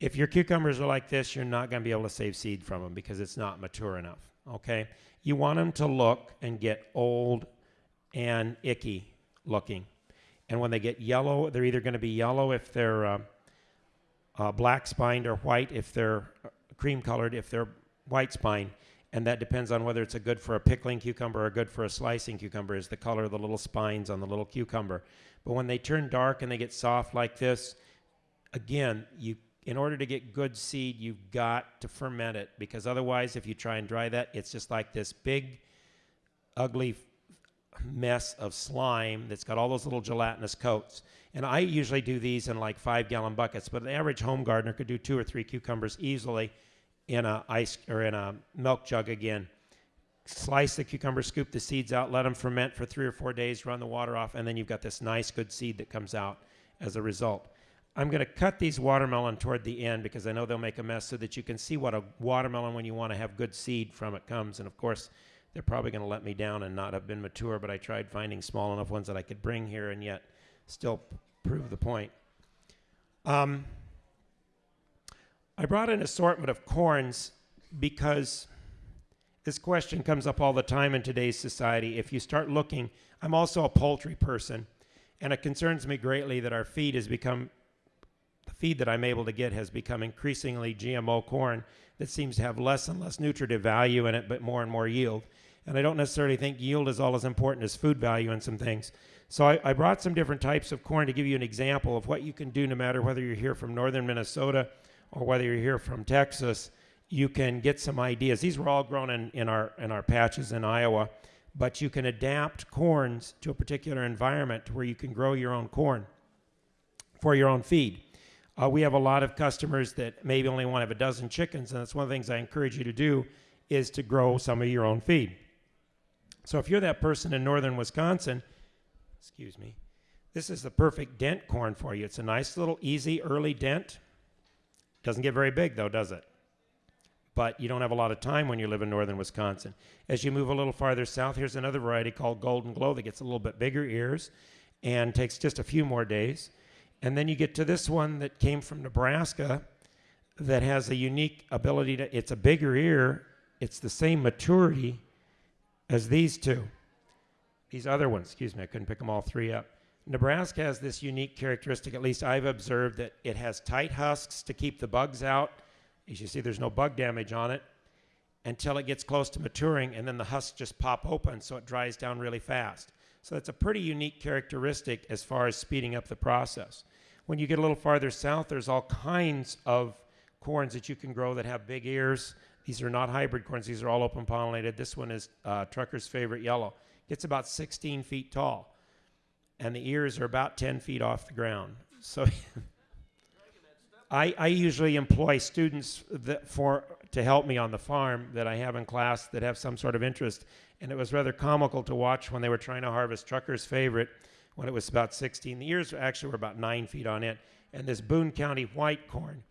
If your cucumbers are like this, you're not going to be able to save seed from them because it's not mature enough. Okay? You want them to look and get old and icky looking. And when they get yellow, they're either going to be yellow if they're uh, uh, black spined or white if they're uh, cream colored if they're white spined and that depends on whether it's a good for a pickling cucumber or good for a slicing cucumber is the color of the little spines on the little cucumber but when they turn dark and they get soft like this again you in order to get good seed you've got to ferment it because otherwise if you try and dry that it's just like this big ugly mess of slime that's got all those little gelatinous coats and i usually do these in like five gallon buckets but an average home gardener could do two or three cucumbers easily in a ice or in a milk jug again. Slice the cucumber, scoop the seeds out, let them ferment for three or four days, run the water off, and then you've got this nice, good seed that comes out as a result. I'm going to cut these watermelon toward the end because I know they'll make a mess so that you can see what a watermelon, when you want to have good seed from it, comes. And of course, they're probably going to let me down and not have been mature, but I tried finding small enough ones that I could bring here and yet still prove the point. Um, I brought an assortment of corns because this question comes up all the time in today's society. If you start looking, I'm also a poultry person, and it concerns me greatly that our feed has become the feed that I'm able to get has become increasingly GMO corn that seems to have less and less nutritive value in it, but more and more yield. And I don't necessarily think yield is all as important as food value in some things. So I, I brought some different types of corn to give you an example of what you can do no matter whether you're here from northern Minnesota or whether you're here from Texas, you can get some ideas. These were all grown in, in, our, in our patches in Iowa, but you can adapt corns to a particular environment where you can grow your own corn for your own feed. Uh, we have a lot of customers that maybe only want to have a dozen chickens, and that's one of the things I encourage you to do is to grow some of your own feed. So if you're that person in northern Wisconsin, excuse me, this is the perfect dent corn for you. It's a nice little easy early dent. Doesn't get very big though, does it? But you don't have a lot of time when you live in northern Wisconsin. As you move a little farther south, here's another variety called Golden Glow that gets a little bit bigger ears and takes just a few more days. And then you get to this one that came from Nebraska that has a unique ability to, it's a bigger ear, it's the same maturity as these two. These other ones, excuse me, I couldn't pick them all three up. Nebraska has this unique characteristic, at least I've observed, that it has tight husks to keep the bugs out. As you see, there's no bug damage on it until it gets close to maturing, and then the husks just pop open so it dries down really fast. So that's a pretty unique characteristic as far as speeding up the process. When you get a little farther south, there's all kinds of corns that you can grow that have big ears. These are not hybrid corns, these are all open pollinated. This one is uh, Trucker's favorite yellow. Gets about 16 feet tall, and the ears are about 10 feet off the ground. So I, I usually employ students that for to help me on the farm that I have in class that have some sort of interest. And it was rather comical to watch when they were trying to harvest Trucker's favorite when it was about 16. The ears actually were about nine feet on it. And this Boone County white corn,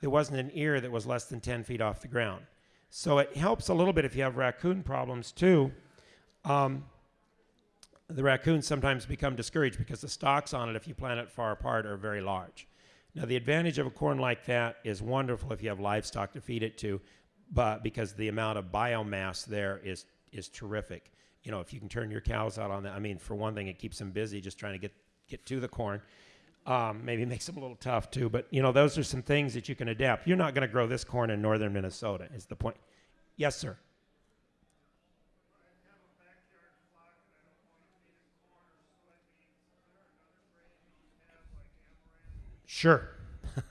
there wasn't an ear that was less than 10 feet off the ground. So it helps a little bit if you have raccoon problems too. Um, the raccoons sometimes become discouraged because the stalks on it, if you plant it far apart, are very large. Now, the advantage of a corn like that is wonderful if you have livestock to feed it to, but because the amount of biomass there is is terrific. You know, if you can turn your cows out on that, I mean, for one thing, it keeps them busy just trying to get get to the corn. Um, maybe makes them a little tough too, but you know, those are some things that you can adapt. You're not going to grow this corn in northern Minnesota. Is the point? Yes, sir. Sure.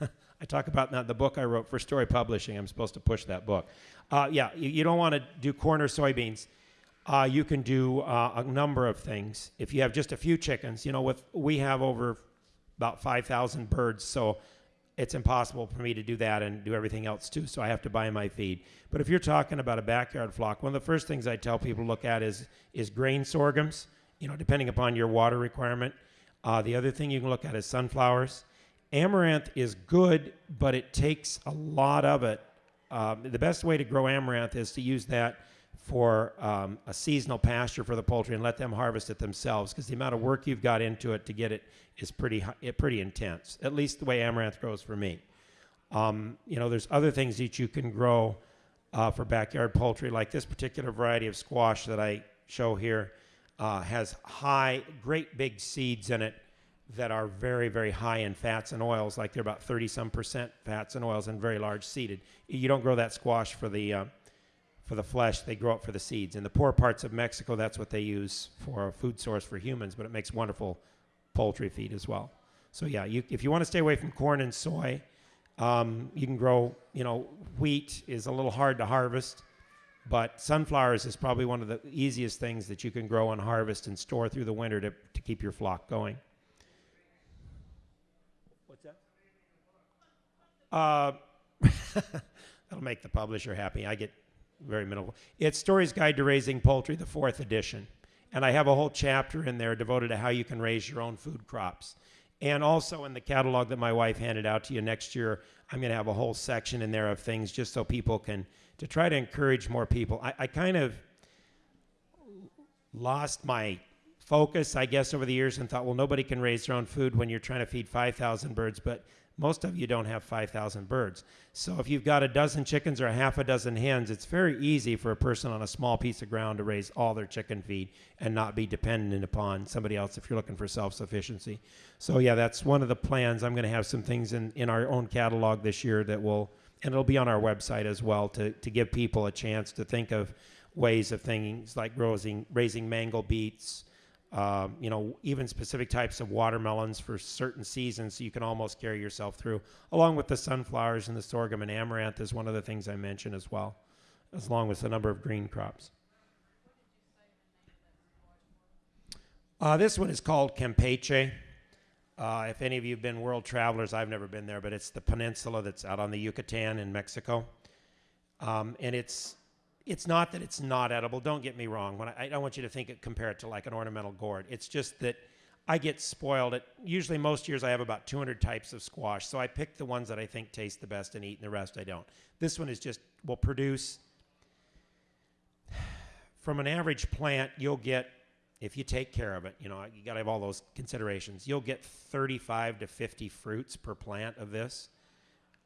I talk about that in the book I wrote for Storey Publishing. I'm supposed to push that book. Uh, yeah, you, you, don't want to do corn or soybeans. Uh, you can do uh, a number of things. If you have just a few chickens, you know, with we have over about 5,000 birds, so it's impossible for me to do that and do everything else too. So I have to buy my feed. But if you're talking about a backyard flock, one of the first things I tell people to look at is is grain sorghums. You know, depending upon your water requirement. Uh, the other thing you can look at is sunflowers amaranth is good, but it takes a lot of it. Um, the best way to grow amaranth is to use that for um, a seasonal pasture for the poultry and let them harvest it themselves because the amount of work you've got into it to get it is pretty pretty intense. At least the way amaranth grows for me. Um, you know, there's other things that you can grow uh, for backyard poultry, like this particular variety of squash that I show here uh, has high, great big seeds in it that are very, very high in fats and oils, like they're about 30 some percent fats and oils and very large seeded. You don't grow that squash for the, uh, for the flesh, they grow up for the seeds. In the poor parts of Mexico, that's what they use for a food source for humans, but it makes wonderful poultry feed as well. So, yeah, you, if you want to stay away from corn and soy, um, you can grow, you know, wheat is a little hard to harvest, but sunflowers is probably one of the easiest things that you can grow and harvest and store through the winter to, to keep your flock going. What's that? Uh, that'll make the publisher happy. I get very minimal. It's Storey's Guide to Raising Poultry, the fourth edition. And I have a whole chapter in there devoted to how you can raise your own food crops. And also in the catalog that my wife handed out to you next year, I'm going to have a whole section in there of things just so people can, to try to encourage more people. I, I kind of lost my focus, I guess, over the years and thought, well, nobody can raise their own food when you're trying to feed 5,000 birds. But most of you don't have 5,000 birds. So if you've got a dozen chickens or a half a dozen hens, it's very easy for a person on a small piece of ground to raise all their chicken feed and not be dependent upon somebody else if you're looking for self-sufficiency. So yeah, that's one of the plans. I'm going to have some things in, in our own catalog this year that will, and it'll be on our website as well to, to give people a chance to think of ways of things like raising, raising mango beets, um, you know, even specific types of watermelons for certain seasons, so you can almost carry yourself through, along with the sunflowers and the sorghum and amaranth is one of the things I mentioned as well, as long as a number of green crops. Uh, this one is called Campeche. Uh, if any of you have been world travelers, I've never been there, but it's the peninsula that's out on the Yucatan in Mexico. Um, and it's it's not that it's not edible. Don't get me wrong. When I, I don't want you to think it compare it to like an ornamental gourd. It's just that I get spoiled. At usually most years I have about 200 types of squash, so I pick the ones that I think taste the best and eat, and the rest I don't. This one is just will produce from an average plant. You'll get if you take care of it. You know you got to have all those considerations. You'll get 35 to 50 fruits per plant of this.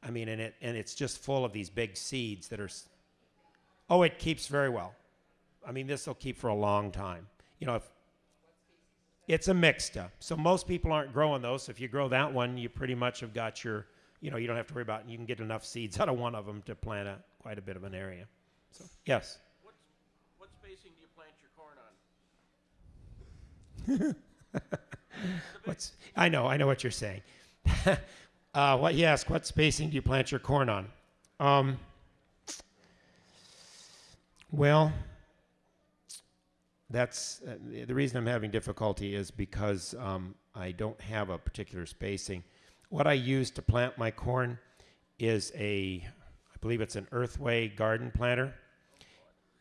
I mean, and it and it's just full of these big seeds that are. Oh, it keeps very well. I mean, this will keep for a long time. You know, if it's a mixta, so most people aren't growing those. So if you grow that one, you pretty much have got your. You know, you don't have to worry about. You can get enough seeds out of one of them to plant a quite a bit of an area. So yes, What's, what spacing do you plant your corn on? what's I know I know what you're saying. uh, what you ask? What spacing do you plant your corn on? Um, well, that's uh, the- reason I'm having difficulty is because um, I don't have a particular spacing. What I use to plant my corn is a, I believe it's an Earthway garden planter,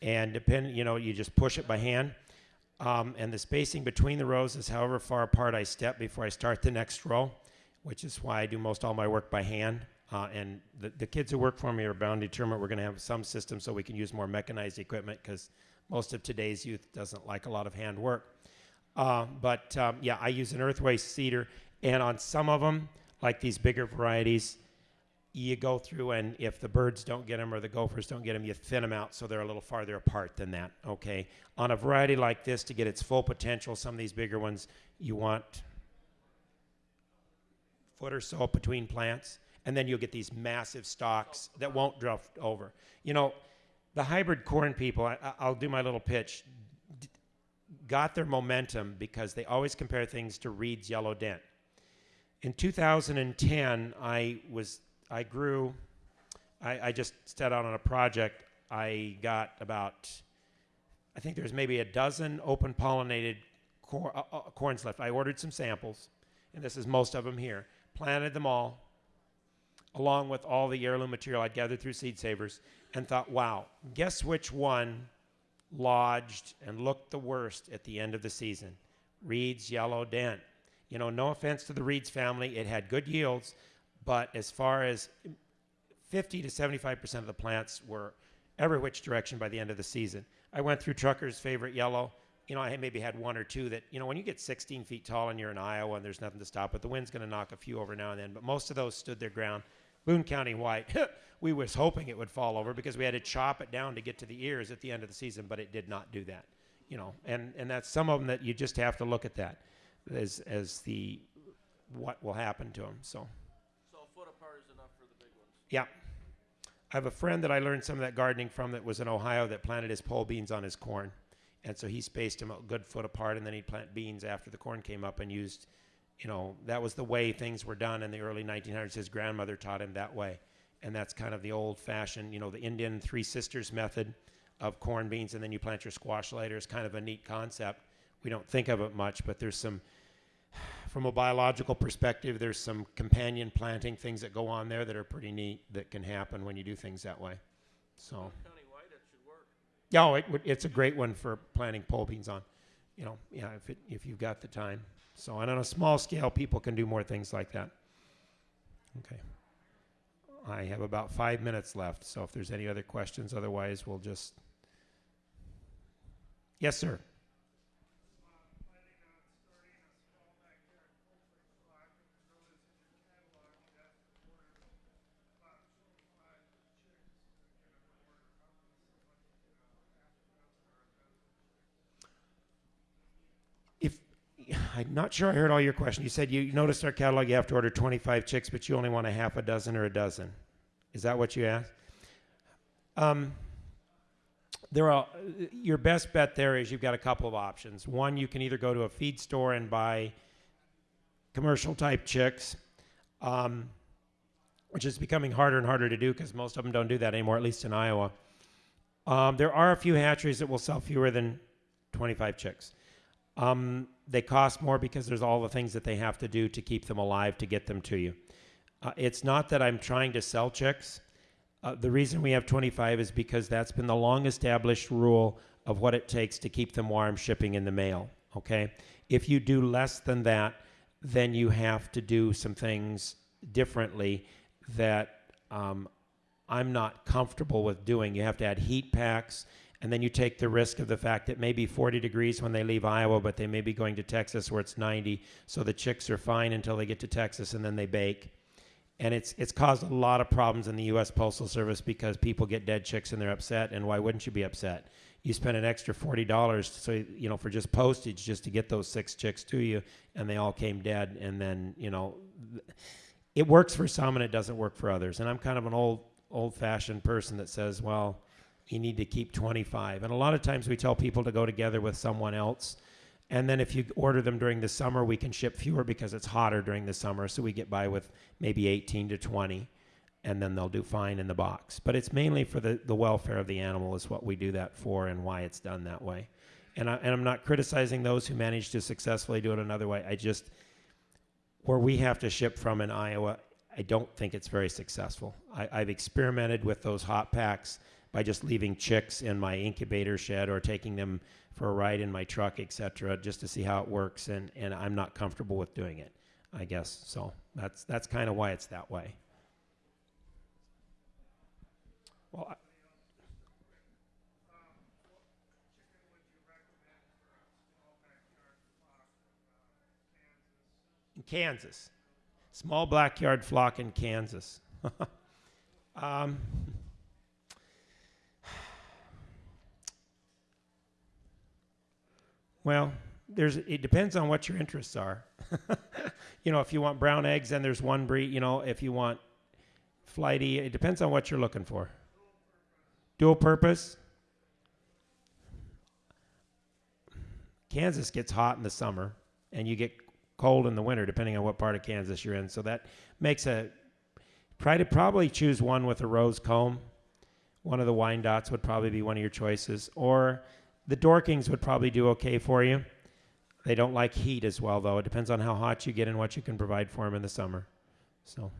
and depend, you know, you just push it by hand, um, and the spacing between the rows is however far apart I step before I start the next row, which is why I do most all my work by hand. Uh, and the, the kids who work for me are bound to determine we're going to have some system so we can use more mechanized equipment because most of today's youth doesn't like a lot of hand work. Uh, but um, yeah, I use an earthway seeder, and on some of them, like these bigger varieties, you go through and if the birds don't get them or the gophers don't get them, you thin them out so they're a little farther apart than that. Okay, on a variety like this, to get its full potential, some of these bigger ones, you want foot or so between plants, and then you'll get these massive stocks that won't drift over. You know, the hybrid corn people, I, I- I'll do my little pitch, d- got their momentum because they always compare things to Reid's Yellow Dent. In 2010, I was I grew. I, I just set out on a project. I got about, I think there's maybe a dozen open pollinated cor- uh, uh, corns left. I ordered some samples, and this is most of them here. Planted them all, along with all the heirloom material I'd gathered through Seed Savers, and thought, wow, guess which one lodged and looked the worst at the end of the season? Reid's Yellow Dent. You know, no offense to the Reid's family, it had good yields, but as far as 50 to 75% of the plants were every which direction by the end of the season. I went through Trucker's favorite yellow. You know, I maybe had one or two that, you know, when you get 16 feet tall and you're in Iowa and there's nothing to stop it, the wind's going to knock a few over now and then, but most of those stood their ground. Boone County white, we was hoping it would fall over because we had to chop it down to get to the ears at the end of the season, but it did not do that. You know, and, and that's some of them that you just have to look at that as, as the what will happen to them. So. So a foot apart is enough for the big ones. Yeah. I have a friend that I learned some of that gardening from that was in Ohio that planted his pole beans on his corn. And so he spaced them a good foot apart and then he'd plant beans after the corn came up and used, you know, that was the way things were done in the early 1900s. His grandmother taught him that way. And that's kind of the old fashioned, you know, the Indian Three Sisters method of corn beans and then you plant your squash later is kind of a neat concept. We don't think of it much, but there's some from a biological perspective, there's some companion planting things that go on there that are pretty neat that can happen when you do things that way. So, County white, it should work. yeah, oh, it, it's a great one for planting pole beans on. You know, yeah, if it, if you've got the time. So, and on a small scale, people can do more things like that. Okay. I have about five minutes left, so if there's any other questions, otherwise we'll just. Yes, sir. planning on starting a small backyard poultry farm and throw this in your catalog, you'd have to order about twenty-five chicks to get an order. How much, what, you know, half a dozen or a dozen If I'm not sure I heard all your question. You said you noticed our catalog. You have to order 25 chicks, but you only want a half a dozen or a dozen. Is that what you asked? Um, there are your best bet. There is you've got a couple of options. One, you can either go to a feed store and buy commercial type chicks, um, which is becoming harder and harder to do because most of them don't do that anymore, at least in Iowa. Um, there are a few hatcheries that will sell fewer than 25 chicks. Um, they cost more because there's all the things that they have to do to keep them alive to get them to you. Uh, it's not that I'm trying to sell chicks. Uh, the reason we have 25 is because that's been the long established rule of what it takes to keep them warm shipping in the mail. Okay? If you do less than that, then you have to do some things differently that um, I'm not comfortable with doing. You have to add heat packs, and then you take the risk of the fact that maybe 40 degrees when they leave Iowa, but they may be going to Texas where it's 90. So the chicks are fine until they get to Texas and then they bake. And it's it's caused a lot of problems in the U.S. Postal Service because people get dead chicks and they're upset. And why wouldn't you be upset? You spend an extra forty dollars, so you know for just postage, just to get those six chicks to you, and they all came dead. And then you know, it works for some and it doesn't work for others. And I'm kind of an old old fashioned person that says, well, you need to keep 25. And a lot of times we tell people to go together with someone else. And then if you order them during the summer, we can ship fewer because it's hotter during the summer. So we get by with maybe 18 to 20, and then they'll do fine in the box. But it's mainly for the, the welfare of the animal, is what we do that for and why it's done that way. And, I, and I'm not criticizing those who manage to successfully do it another way. I just, where we have to ship from in Iowa, I don't think it's very successful. I, I've experimented with those hot packs by just leaving chicks in my incubator shed or taking them for a ride in my truck, etc., just to see how it works. And, and I'm not comfortable with doing it, I guess. So that's that's kind of why it's that way. Well, I, in Kansas, small backyard flock in Kansas. um, Well, there's it depends on what your interests are. you know, if you want brown eggs, then there's one breed. You know, if you want flighty, it depends on what you're looking for. Dual purpose. Kansas gets hot in the summer, and you get cold in the winter, depending on what part of Kansas you're in. So that makes a try to probably choose one with a rose comb. One of the Wyandottes would probably be one of your choices, or the Dorkings would probably do okay for you. They don't like heat as well, though. It depends on how hot you get and what you can provide for them in the summer. So.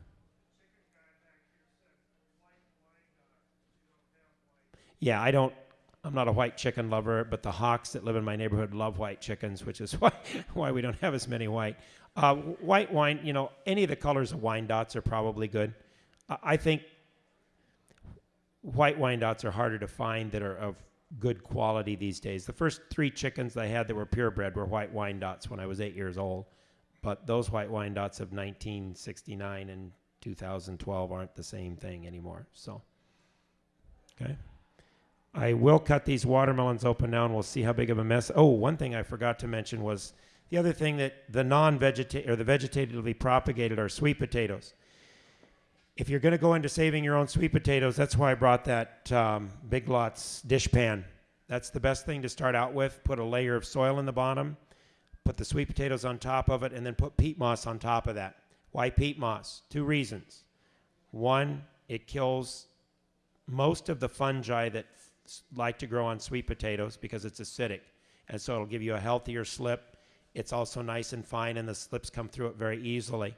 Yeah, I don't. I'm not a white chicken lover, but the hawks that live in my neighborhood love white chickens, which is why why we don't have as many white. Uh, white wine, you know, any of the colors of Wyandottes are probably good. I I think white Wyandottes are harder to find that are of good quality these days. The first three chickens I had that were purebred were white Wyandottes when I was eight years old, but those white Wyandottes of 1969 and 2012 aren't the same thing anymore. So, okay. I will cut these watermelons open now and we'll see how big of a mess. Oh, one thing I forgot to mention was the other thing that the non-vegetative or the vegetatively propagated are sweet potatoes if you're going to go into saving your own sweet potatoes, that's why I brought that um, Big Lots dish pan. That's the best thing to start out with. Put a layer of soil in the bottom, put the sweet potatoes on top of it, and then put peat moss on top of that. Why peat moss? Two reasons. One, it kills most of the fungi that like to grow on sweet potatoes because it's acidic, and so it'll give you a healthier slip. It's also nice and fine, and the slips come through it very easily.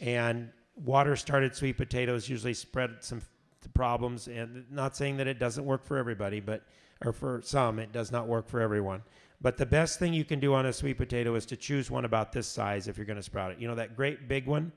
And water started sweet potatoes usually spread some problems and not saying that it doesn't work for everybody but or for some it does not work for everyone. But the best thing you can do on a sweet potato is to choose one about this size if you're going to sprout it. You know that great big one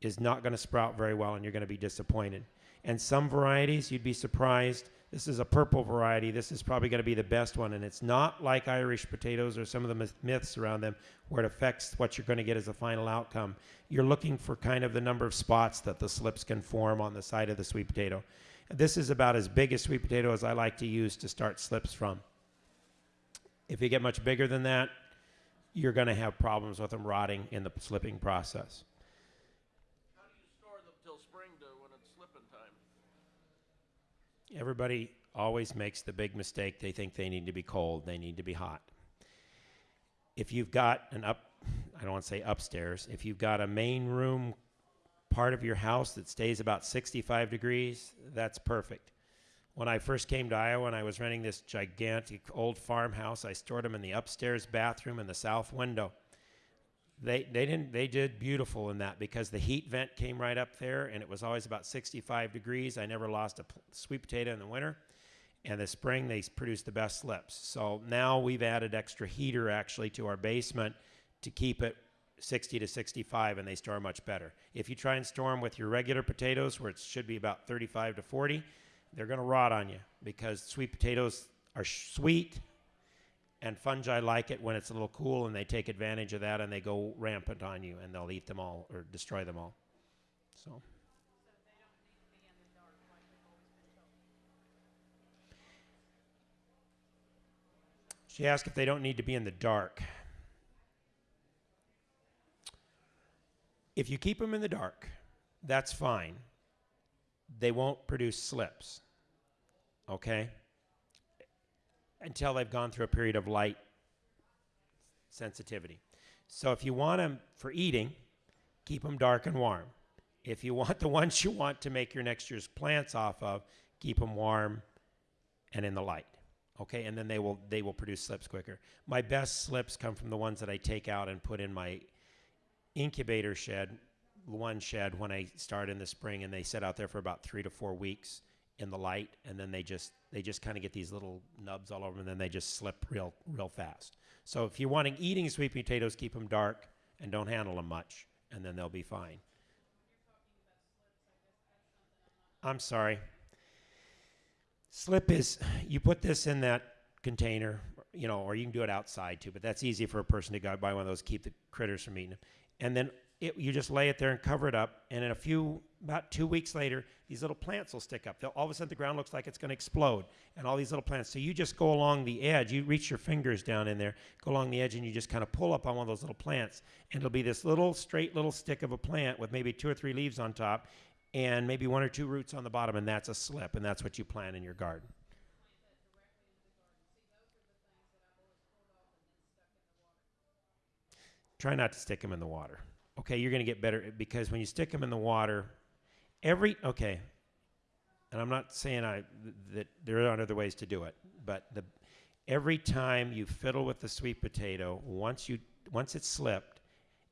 is not going to sprout very well and you're going to be disappointed. And some varieties you'd be surprised this is a purple variety. This is probably going to be the best one. And it's not like Irish potatoes or some of the myths around them where it affects what you're going to get as a final outcome. You're looking for kind of the number of spots that the slips can form on the side of the sweet potato. This is about as big a sweet potato as I like to use to start slips from. If you get much bigger than that, you're going to have problems with them rotting in the slipping process. How do you store them till spring to when it's slipping time? Everybody always makes the big mistake. They think they need to be cold, they need to be hot. If you've got an up, I don't want to say upstairs, if you've got a main room part of your house that stays about 65 degrees, that's perfect. When I first came to Iowa and I was renting this gigantic old farmhouse, I stored them in the upstairs bathroom in the south window. They they didn't they did beautiful in that because the heat vent came right up there and it was always about 65 degrees. I never lost a sweet potato in the winter. And the spring they produced the best slips. So now we've added extra heater actually to our basement to keep it 60 to 65 and they store much better. If you try and store them with your regular potatoes where it should be about 35 to 40, they're going to rot on you because sweet potatoes are sweet and fungi like it when it's a little cool and they take advantage of that and they go rampant on you and they'll eat them all or destroy them all. So She asked if they don't need to be in the dark. If you keep them in the dark, that's fine. They won't produce slips. Okay? Until they've gone through a period of light sensitivity. So if you want them for eating, keep them dark and warm. If you want the ones you want to make your next year's plants off of, keep them warm and in the light. Okay, and then they will they will produce slips quicker. My best slips come from the ones that I take out and put in my incubator shed, one shed when I start in the spring, and they sit out there for about three to four weeks in the light, and then they just they just kind of get these little nubs all over them, and then they just slip real real fast. So if you're wanting eating sweet potatoes, keep them dark and don't handle them much, and then they'll be fine. I'm sorry. Slip is you put this in that container, you know, or you can do it outside too, but that's easy for a person to go buy one of those, keep the critters from eating them. And then it, you just lay it there and cover it up, and in a few, about two weeks later, these little plants will stick up. They'll, all of a sudden, the ground looks like it's going to explode, and all these little plants. So you just go along the edge, you reach your fingers down in there, go along the edge, and you just kind of pull up on one of those little plants, and it'll be this little straight little stick of a plant with maybe two or three leaves on top, and maybe one or two roots on the bottom, and that's a slip, and that's what you plant in your garden. Try not to stick them in the water. Okay, you're going to get better because when you stick them in the water, every okay, and I'm not saying I that there aren't other ways to do it, but the every time you fiddle with the sweet potato, once you once it's slipped,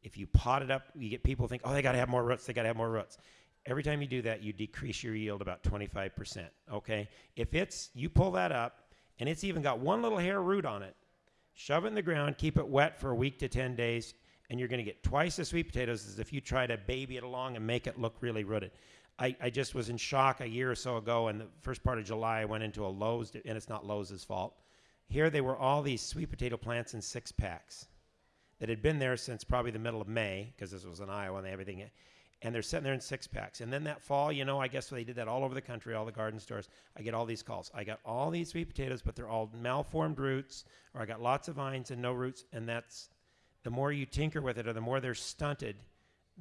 if you pot it up, you get people think, oh, they got to have more roots. They got to have more roots. Every time you do that, you decrease your yield about 25%. Okay, if it's you pull that up and it's even got one little hair root on it, shove it in the ground, keep it wet for a week to 10 days, and you're going to get twice the sweet potatoes as if you try to baby it along and make it look really rooted. I, I just was in shock a year or so ago, and the first part of July, I went into a Lowe's, and it's not Lowe's' fault. Here they were all these sweet potato plants in six packs that had been there since probably the middle of May, because this was in Iowa and everything. And they're sitting there in six packs. And then that fall, you know, I guess they did that all over the country, all the garden stores. I get all these calls. I got all these sweet potatoes, but they're all malformed roots, or I got lots of vines and no roots. And that's the more you tinker with it, or the more they're stunted,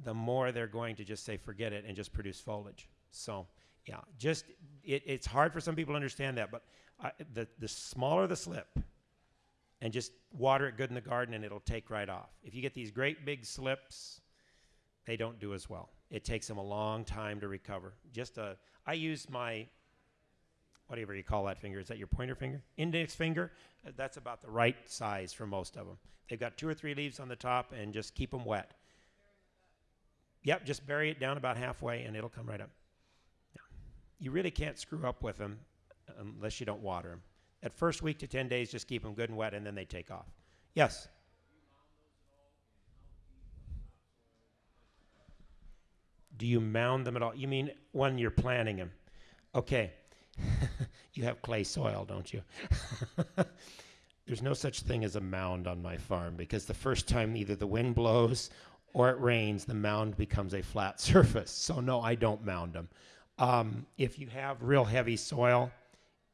the more they're going to just say forget it and just produce foliage. So, yeah, just it, it's hard for some people to understand that, but I, the the smaller the slip, and just water it good in the garden, and it'll take right off. If you get these great big slips, they don't do as well. It takes them a long time to recover. Just a, I use my, whatever you call that finger. Is that your pointer finger? Index finger. Uh, That's about the right size for most of them. They've got two or three leaves on the top, and just keep them wet. Yep, just bury it down about halfway, and it'll come right up. Yeah. You really can't screw up with them uh, unless you don't water them. That first week to 10 days, just keep them good and wet, and then they take off. Yes? Do you mound them at all? You mean when you're planting them? Okay. you have clay soil, don't you? There's no such thing as a mound on my farm because the first time either the wind blows or it rains, the mound becomes a flat surface. So, no, I don't mound them. Um, if you have real heavy soil,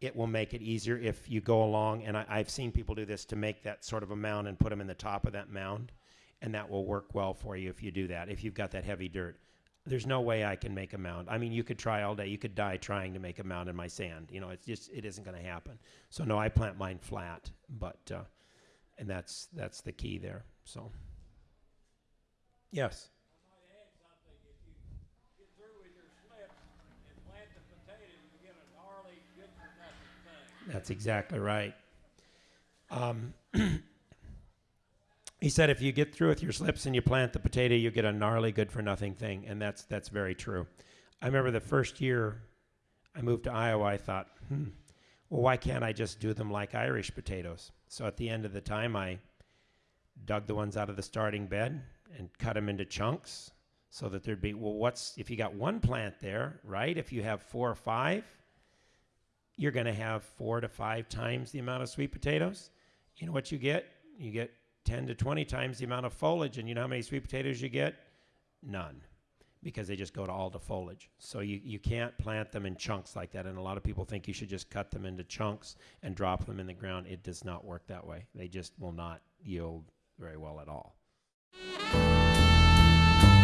it will make it easier if you go along. And I, I've seen people do this to make that sort of a mound and put them in the top of that mound. And that will work well for you if you do that, if you've got that heavy dirt. There's no way I can make a mound. I mean, you could try all day. You could die trying to make a mound in my sand. You know, it's just it isn't going to happen. So no, I plant mine flat, but uh, and that's that's the key there. So yes. That's exactly right. Um, he said if you get through with your slips and you plant the potato, you get a gnarly good for nothing thing, and that's that's very true. I remember the first year I moved to Iowa, I thought, hmm, well, why can't I just do them like Irish potatoes? So at the end of the time, I dug the ones out of the starting bed and cut them into chunks so that there'd be well, what's if you got one plant there, right? If you have four or five, you're going to have four to five times the amount of sweet potatoes. You know what you get? You get 10 to 20 times the amount of foliage. And you know how many sweet potatoes you get? None. Because they just go to all the foliage. So you, you can't plant them in chunks like that. And a lot of people think you should just cut them into chunks and drop them in the ground. It does not work that way. They just will not yield very well at all.